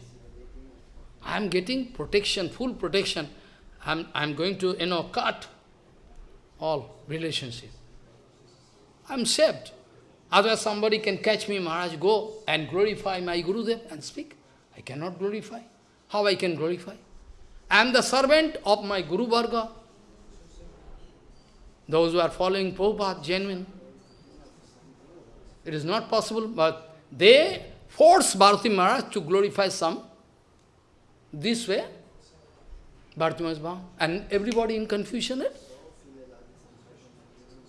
I am getting protection, full protection. I'm, I'm going to, you know, cut all relationship. I'm saved. Otherwise somebody can catch me, Maharaj, go and glorify my Gurudev and speak. I cannot glorify. How I can glorify? I am the servant of my Guru Varga. Those who are following Prabhupada, genuine. It is not possible, but they force Bharati Maharaj to glorify some. This way, Bharati Maharaj. And everybody in confusion. Eh?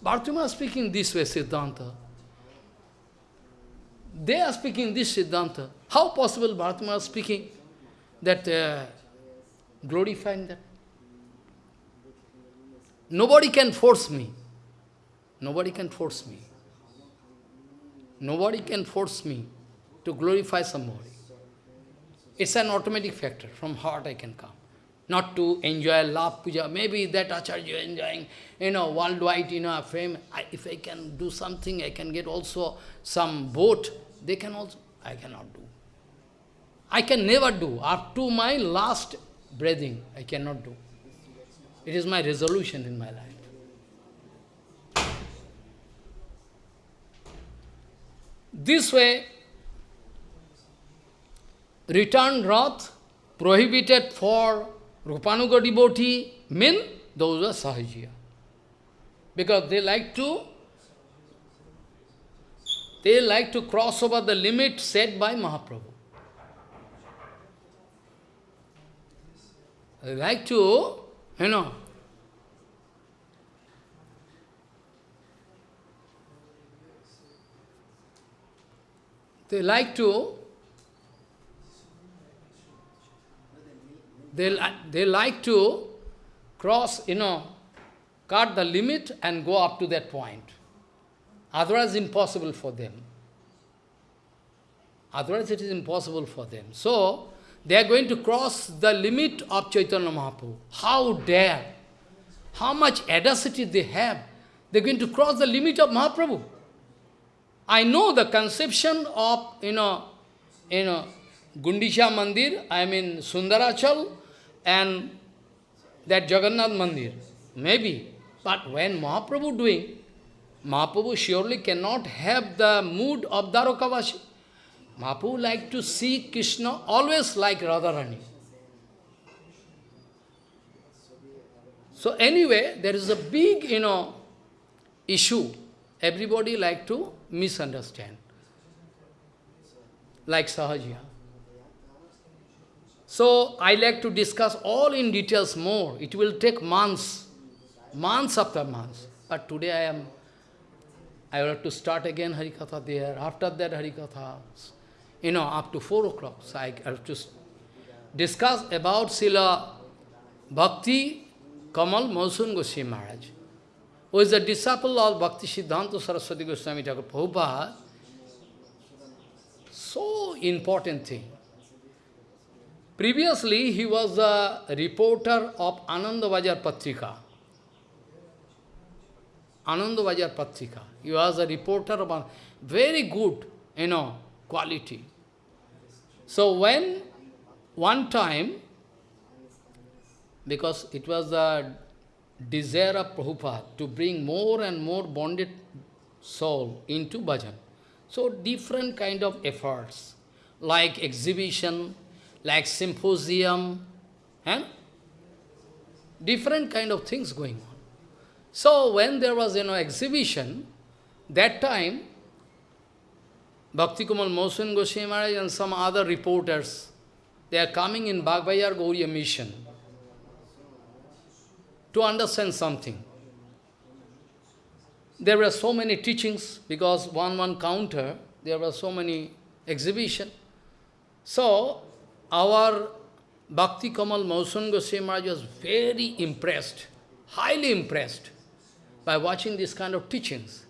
Bharati Maharaj speaking this way, Siddhanta. They are speaking this Siddhanta. How possible Bharati Maharaj speaking that uh, glorifying that? Nobody can force me. Nobody can force me. Nobody can force me to glorify somebody. It's an automatic factor. From heart I can come. Not to enjoy love puja. Maybe that acharya enjoying, you know, worldwide, you know, fame. I, if I can do something, I can get also some boat. They can also, I cannot do. I can never do. Up to my last breathing, I cannot do. It is my resolution in my life. This way, return Rath prohibited for Rupanuga devotee mean those are Sahajiya. Because they like to they like to cross over the limit set by Mahaprabhu. They like to, you know, they like to they, they like to cross, you know, cut the limit and go up to that point. Otherwise, impossible for them. Otherwise, it is impossible for them. So, they are going to cross the limit of Chaitanya Mahaprabhu. How dare? How much audacity they have. They are going to cross the limit of Mahaprabhu. I know the conception of, you know, you know, Gundicha Mandir, I mean Sundarachal, and that Jagannath Mandir. Maybe. But when Mahaprabhu doing, Mahaprabhu surely cannot have the mood of Dwarakavashi. Mahaprabhu like to see Krishna always like Radharani. So anyway, there is a big, you know, issue. Everybody like to misunderstand. Like Sahajiya. So I like to discuss all in details more. It will take months, months after months. But today I am, I will have to start again Harikatha there. After that Harikatha, you know, up to 4 o'clock. So I have to discuss about Sila Bhakti Kamal Mosun Goswami Maharaj, who is a disciple of Bhakti Siddhanta Saraswati Goswami Thakur Prabhupada. So important thing. Previously, he was a reporter of Anandabazar Patrika. Anandabazar Patrika. He was a reporter of very good, you know, quality. So when one time, because it was the desire of Prabhupada to bring more and more bonded soul into bhajan. So different kind of efforts, like exhibition, like symposium, and different kind of things going on. So when there was you know exhibition, that time Bhakti Kamal Mosun Goswami Maharaj and some other reporters, they are coming in Bagbazar Gauriya mission to understand something. There were so many teachings, because one one counter, there were so many exhibition. So, our Bhakti Kamal Mausun Goswami Maharaj was very impressed, highly impressed by watching this kind of teachings.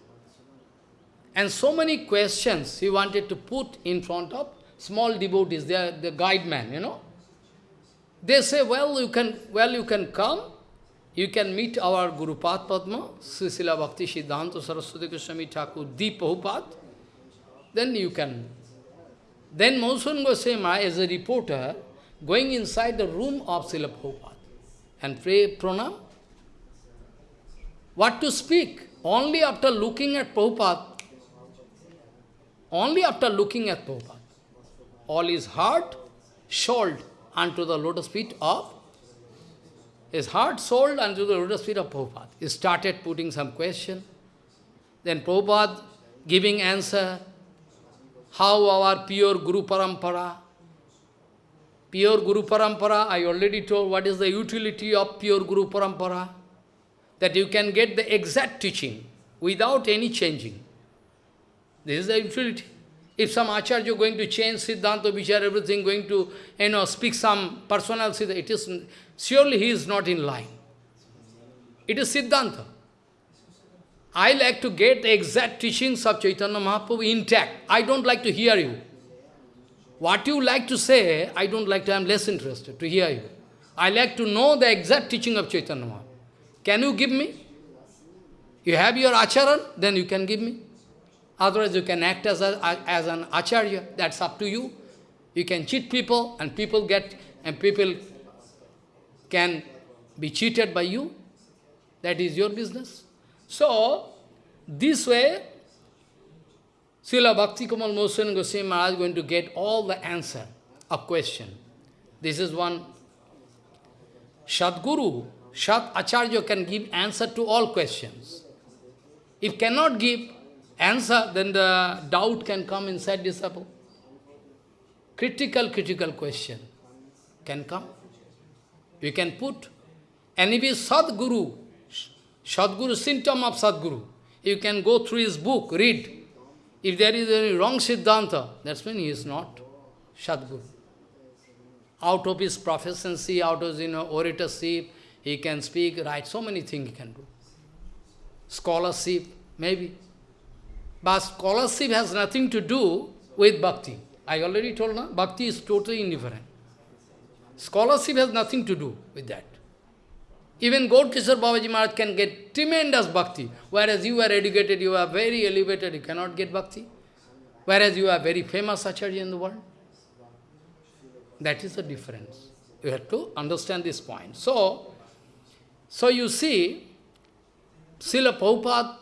And so many questions he wanted to put in front of small devotees, they the guide man, you know. They say, well, you can, well, you can come, you can meet our Guru Padma, Srisila Bhakti Siddhanta Saraswati Goswami Thakur, Deep Prabhupada, then you can. Then Monsoon Goswami, as a reporter, going inside the room of Srila Prabhupada and pray pranam. What to speak? Only after looking at Prabhupada, only after looking at Prabhupada, all his heart sold unto the lotus feet of his heart sold unto the lotus feet of Prabhupada. He started putting some question. Then Prabhupada giving answer, how our pure Guru Parampara. Pure Guru Parampara, I already told what is the utility of pure Guru Parampara. That you can get the exact teaching without any changing. This is the utility. If some Acharya going to change Siddhanta, Vichar, everything, going to, you know, speak some personal Siddhanta, it is, surely he is not in line. It is Siddhanta. I like to get the exact teachings of Chaitanya Mahaprabhu intact. I don't like to hear you. What you like to say, I don't like to, I am less interested to hear you. I like to know the exact teaching of Chaitanya Mahaprabhu. Can you give me? You have your acharan, then you can give me. Otherwise you can act as, a, as an acharya, that's up to you. You can cheat people and people get, and people can be cheated by you. That is your business. So, this way, Srila Bhakti Kamal Mosan Goswami Maharaj is going to get all the answer of question. This is one Sadguru, Sat Acharya can give answer to all questions. If cannot give, answer, then the doubt can come inside disciple. Critical, critical question can come. You can put. And if is Sadguru, Sadguru, symptom of Sadguru, you can go through his book, read. If there is any wrong Siddhanta, that's when he is not Sadguru. Out of his proficiency, out of his you know, oratorship, he can speak, write, so many things he can do. Scholarship, maybe. But scholarship has nothing to do with bhakti. I already told you, bhakti is totally indifferent. Scholarship has nothing to do with that. Even Gaur Kishore Babaji Maharaj can get tremendous bhakti, whereas you are educated, you are very elevated, you cannot get bhakti. Whereas you are very famous acharya in the world. That is the difference. You have to understand this point. So, so you see, Srila Prabhupada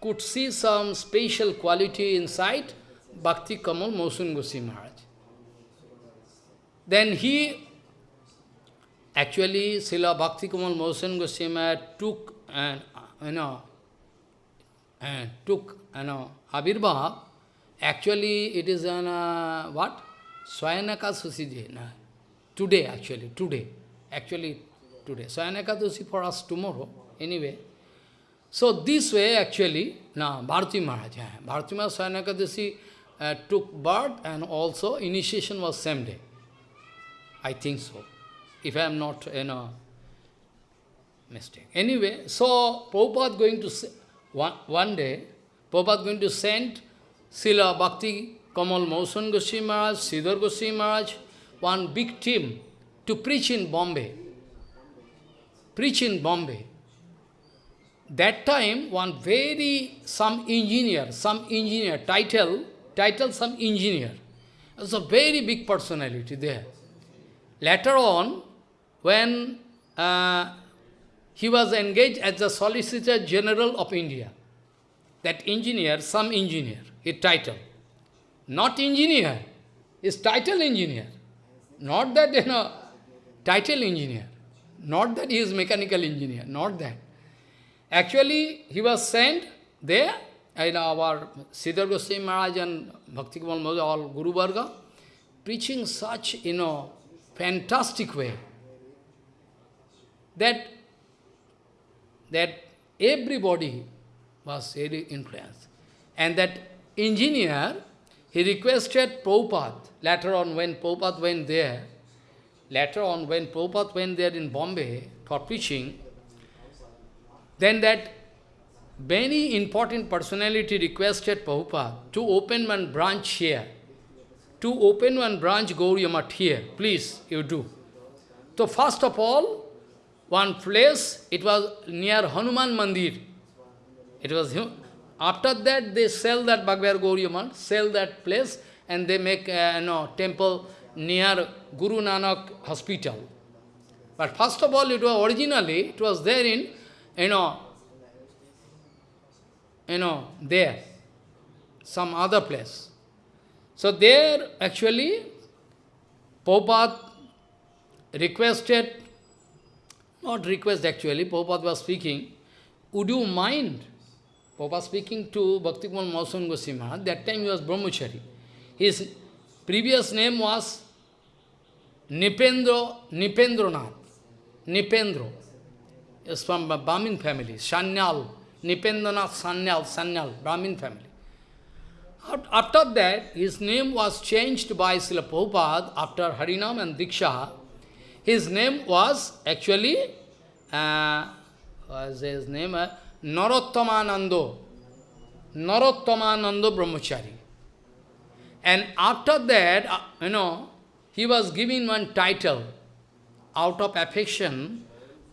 could see some special quality inside Bhakti Kamal Mosun Goswami Maharaj. Then he, actually Srila Bhakti Kamal Mohan Goswami took and you know and took you know actually it is an uh, what? Swayanaka Susiji. No. Today actually, today. Actually today. Swayanaka Susi for us tomorrow. Anyway. So this way actually, now Bharati Maharaj, Bharati Maharaj Swayanaka uh, took birth and also initiation was same day. I think so. If I am not, you know, mistake. Anyway, so Prabhupada going to, one, one day, Prabhupada going to send Srila Bhakti Kamal Mohan Goswami Maharaj, Sridhar Goswami Maharaj, one big team to preach in Bombay. Preach in Bombay. That time, one very, some engineer, some engineer, title, title some engineer. It was a very big personality there. Later on, when uh, he was engaged as the Solicitor General of India, that engineer, some engineer, his title. Not engineer, his title engineer. Not that, you know, title engineer. Not that he is mechanical engineer, not that. Actually, he was sent there, in our Sridhar Goswami Maharaj and Bhakti all Guru Varga, preaching such, you know, fantastic way, that, that everybody was very influenced. And that engineer, he requested Prabhupada, later on when Prabhupada went there, later on when Prabhupada went there in Bombay for preaching, then that many important personality requested Prabhupada to open one branch here. To open one branch Gauriya Math here, please, you do. So first of all, one place, it was near Hanuman Mandir. It was after that they sell that Bhagavad Gauriya sell that place and they make a you know, temple near Guru Nanak hospital. But first of all, it was originally, it was there in you know, you know, there, some other place. So there, actually, Prabhupada requested, not request actually, Prabhupada was speaking, would you mind, Prabhupada speaking to Bhakti Kumar Mausam Goswami that time he was Brahmachari. His previous name was Nipendra, Nipendranath, Nipendra. Is from Brahmin family, Sanyal, Nipendranath Sanyal, Sanyal, Brahmin family. After that, his name was changed by Srila Prabhupada after Harinam and Diksha. His name was actually, uh, was his name, uh, Narottomanando, Narottomanando Brahmachari. And after that, uh, you know, he was given one title out of affection.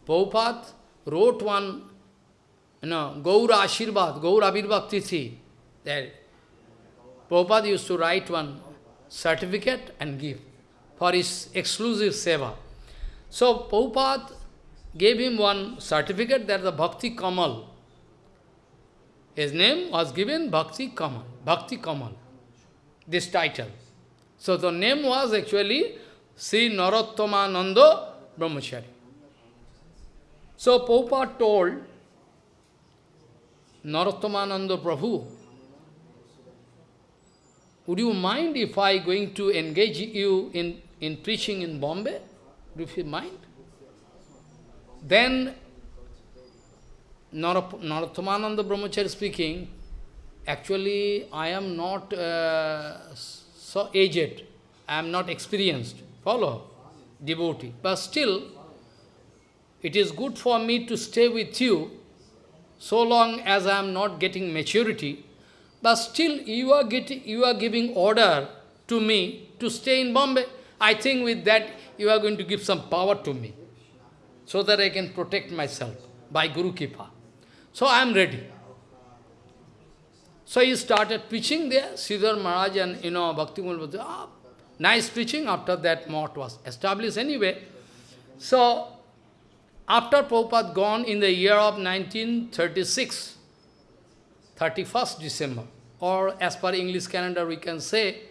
Prabhupada wrote one, you know, Gaura Ashirvad, Gaura Abhirbhav Tithi. There. Prabhupada used to write one certificate and give for his exclusive seva. So Prabhupada gave him one certificate that the Bhakti Kamal. His name was given Bhakti Kamal, Bhakti Kamal, this title. So the name was actually Sri Narottomananda Brahmachari. So Prabhupada told Narottomananda Prabhu, would you mind if I going to engage you in, in preaching in Bombay? You mind? Then Narottomananda Brahmachari speaking, actually I am not uh, so aged, I am not experienced, follow, devotee. But still, it is good for me to stay with you so long as I am not getting maturity, but still you are, getting, you are giving order to me to stay in Bombay. I think with that you are going to give some power to me, so that I can protect myself by Guru Kipa. So I am ready. So he started preaching there, Sridhar Maharaj and, you know, Bhakti Mul ah, nice preaching, after that mott was established anyway. So, after Prabhupada gone in the year of 1936, 31st December, or as per English calendar we can say,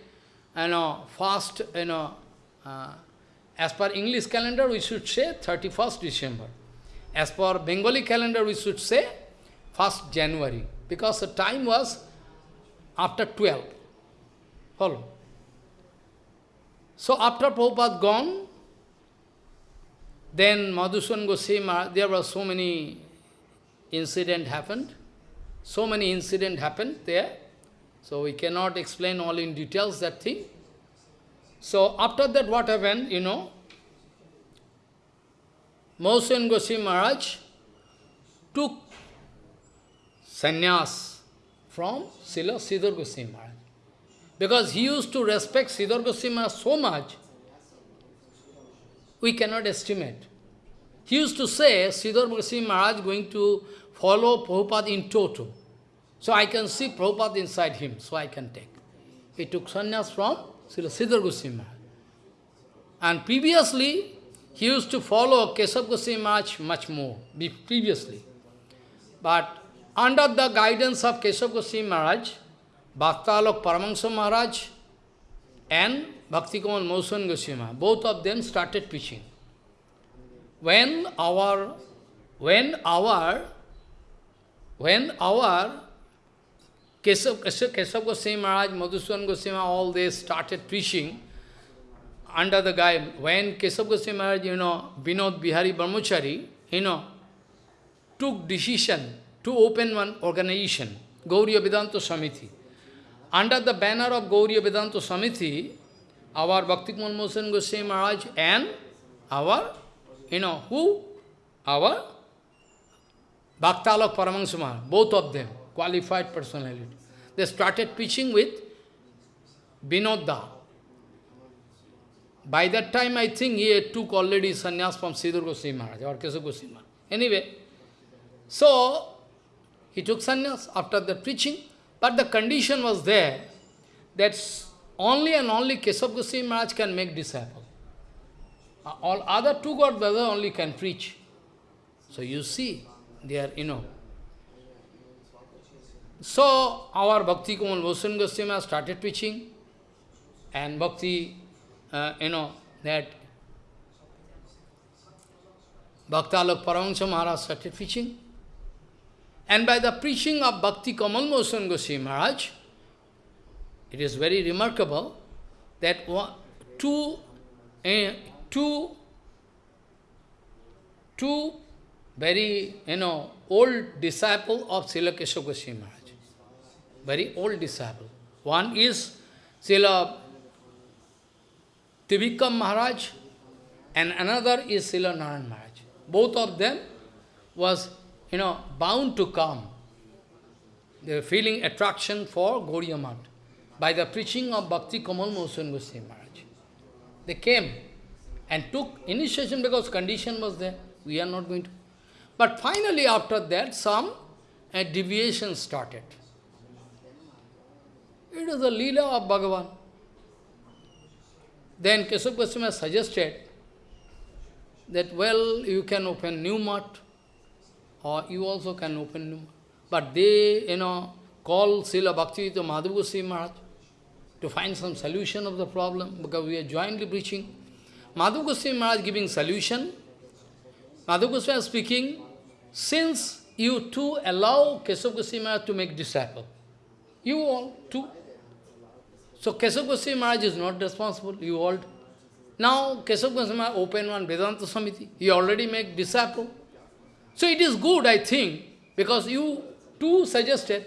you know, first, you know, uh, as per English calendar, we should say 31st December. As per Bengali calendar, we should say 1st January, because the time was after 12. Follow. So after Prabhupada gone, then Madhusudan Goswami, there were so many incident happened. So many incident happened there. So we cannot explain all in details that thing. So after that what happened, you know, Goswami Maharaj took sannyas from Srila Sridhar Goswami Maharaj. Because he used to respect Sridhar Goswami Maharaj so much, we cannot estimate. He used to say, Sridhar Goswami Maharaj going to follow Prabhupada in toto. So I can see Prabhupada inside him, so I can take. He took sannyas from Srila Sridhar Goswami. And previously, he used to follow Keshav Goswami Maharaj much more, previously. But under the guidance of Keshav Goswami Maharaj, Bhaktalok Paramahansa Maharaj and Bhakti Kamal Madhusudan Goswami, both of them started preaching. When our, when our, when our Keshav, Keshav, Keshav Goswami Maharaj, Madhusudan Goswami, all they started preaching under the guy, when Keshav Goswami Maharaj, you know, Vinod Bihari Brahmachari, you know, took decision to open one organization, Gauriya Vedanta Samiti. Under the banner of Gauriya Vedanta Samiti, our Bhakti Mohan Goswami Maharaj and our, you know, who? Our Bhaktalok Paramahansa both of them, qualified personality. They started preaching with Vinodda. By that time, I think he had took already sannyas from Sridhar Goswami Maharaj or Keshav Goswami Maharaj. Anyway, so he took sannyas after the preaching, but the condition was there that only and only Keshav Goswami Maharaj can make disciple. Uh, all other two god brother only can preach. So you see, they are, you know. So our Bhakti Kamal Vosan Goswami started preaching, and Bhakti, uh, you know, that Bhaktalok Paramahansa Maharaj started preaching. And by the preaching of Bhakti Kamal Mohan Goswami Maharaj, it is very remarkable that one, two, uh, two, two very, you know, old disciple of Srila Keshav Goswami Maharaj. Very old disciple. One is Srila Trivikram Maharaj and another is Srila Narayan Maharaj. Both of them was, you know, bound to come. They were feeling attraction for Gauriya by the preaching of Bhakti Kamal Mohan Goswami Maharaj. They came and took initiation because condition was there. We are not going to. But finally after that some uh, deviation started. It is the Leela of Bhagavan. Then Keshav Goswami suggested that, well, you can open new mat, or you also can open new mat. But they, you know, call Srila Bhaktivedanta Madhav Goswami Maharaj to find some solution of the problem, because we are jointly preaching. Madhav Goswami Maharaj giving solution. Madhav Goswami speaking, since you too allow Keshav Goswami Maharaj to make disciple, you all too. So Keshav Goswami Maharaj is not responsible, you all. Now Keshav Goswami Maharaj open one Vedanta Samiti, he already make disciple. So it is good, I think, because you too suggested.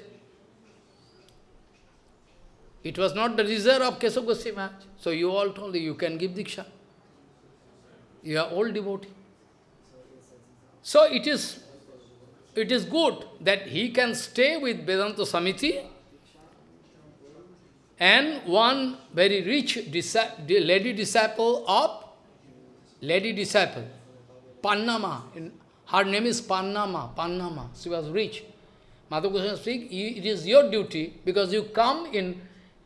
It was not the desire of Keshav Goswami Maharaj. So you all told you can give Diksha. You are all devotee. So it is, it is good that he can stay with Vedanta Samiti and one very rich lady disciple of lady disciple, Pannama. Her name is Pannama, Pannama. She was rich. Madhu Goswami speak, it is your duty because you come in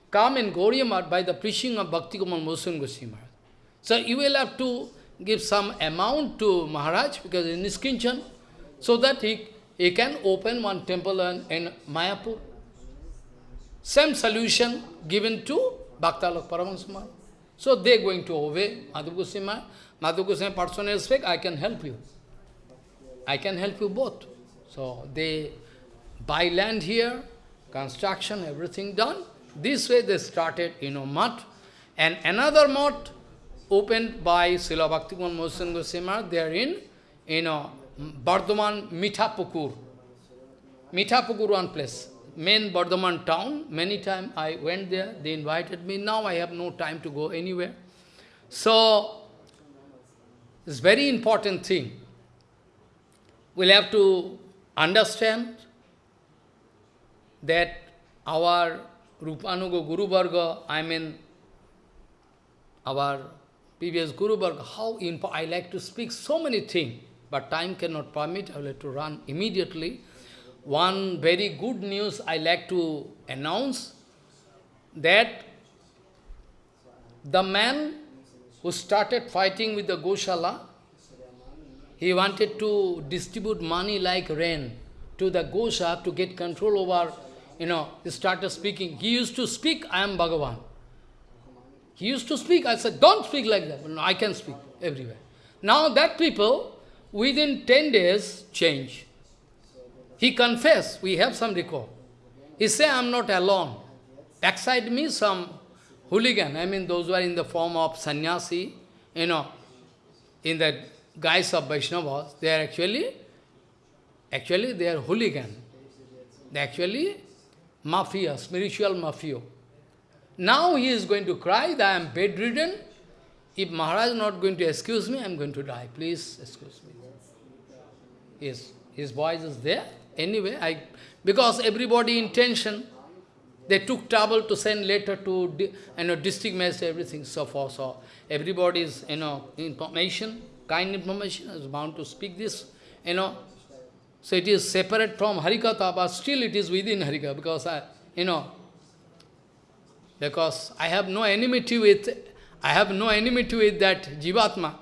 come in Gauriya by the preaching of Bhakti Kamal Mohan Goswami. So you will have to give some amount to Maharaj because in Niskinchan, so that he, he can open one temple in, in Mayapur. Same solution given to Bhaktalok Paramahansa So they're going to obey Madhu Goswami. Madhu Goswami personally speak, I can help you. I can help you both. So they buy land here, construction, everything done. This way they started, you know, mutt. And another mutt opened by Srila Bhaktivan Mohan Goswami, they are in, you know, Bardhaman Mithapukur. Mithapukur one place, main Bardhaman town. Many times I went there, they invited me. Now I have no time to go anywhere. So, it's very important thing. We'll have to understand that our Rupanuga Guru Varga, I mean, our previous Guru Varga, how I like to speak so many things, but time cannot permit, I will have to run immediately. One very good news I like to announce, that the man who started fighting with the Goshala, he wanted to distribute money like rain to the Gosha to get control over, you know, he started speaking. He used to speak, I am Bhagavan. He used to speak, I said, don't speak like that. No, I can speak everywhere. Now that people, within 10 days, change. He confessed, we have some record. He said, I am not alone. Backside me, some hooligan, I mean those who are in the form of sannyasi, you know, in the guise of Vaishnavas, they are actually, actually they are hooligan. They actually mafia, spiritual mafia. Now he is going to cry that I am bedridden. If Maharaj is not going to excuse me, I am going to die. Please excuse me. His, his voice is there. Anyway, I because everybody intention, they took trouble to send letter to you know, district magistrate, everything, so forth. So everybody's you know, information, kind information is bound to speak this, you know. So it is separate from Harikatha, but still it is within Harikatha, because I, you know, because I have no enmity with, I have no enmity with that Jivatma.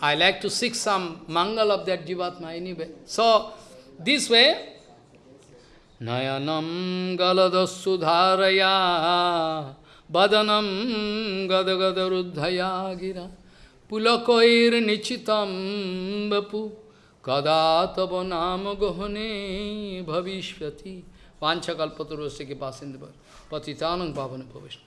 I like to seek some mangal of that Jivatma anyway. So, this way, Nayanam galadasudharaya Badanam gadagadaruddhaya gira Pulakoir nichitam vapu Kada tava nama grahane bhavishvati. Vanchakalpaturosya ke pasindivar Patitanang pavane bhavishna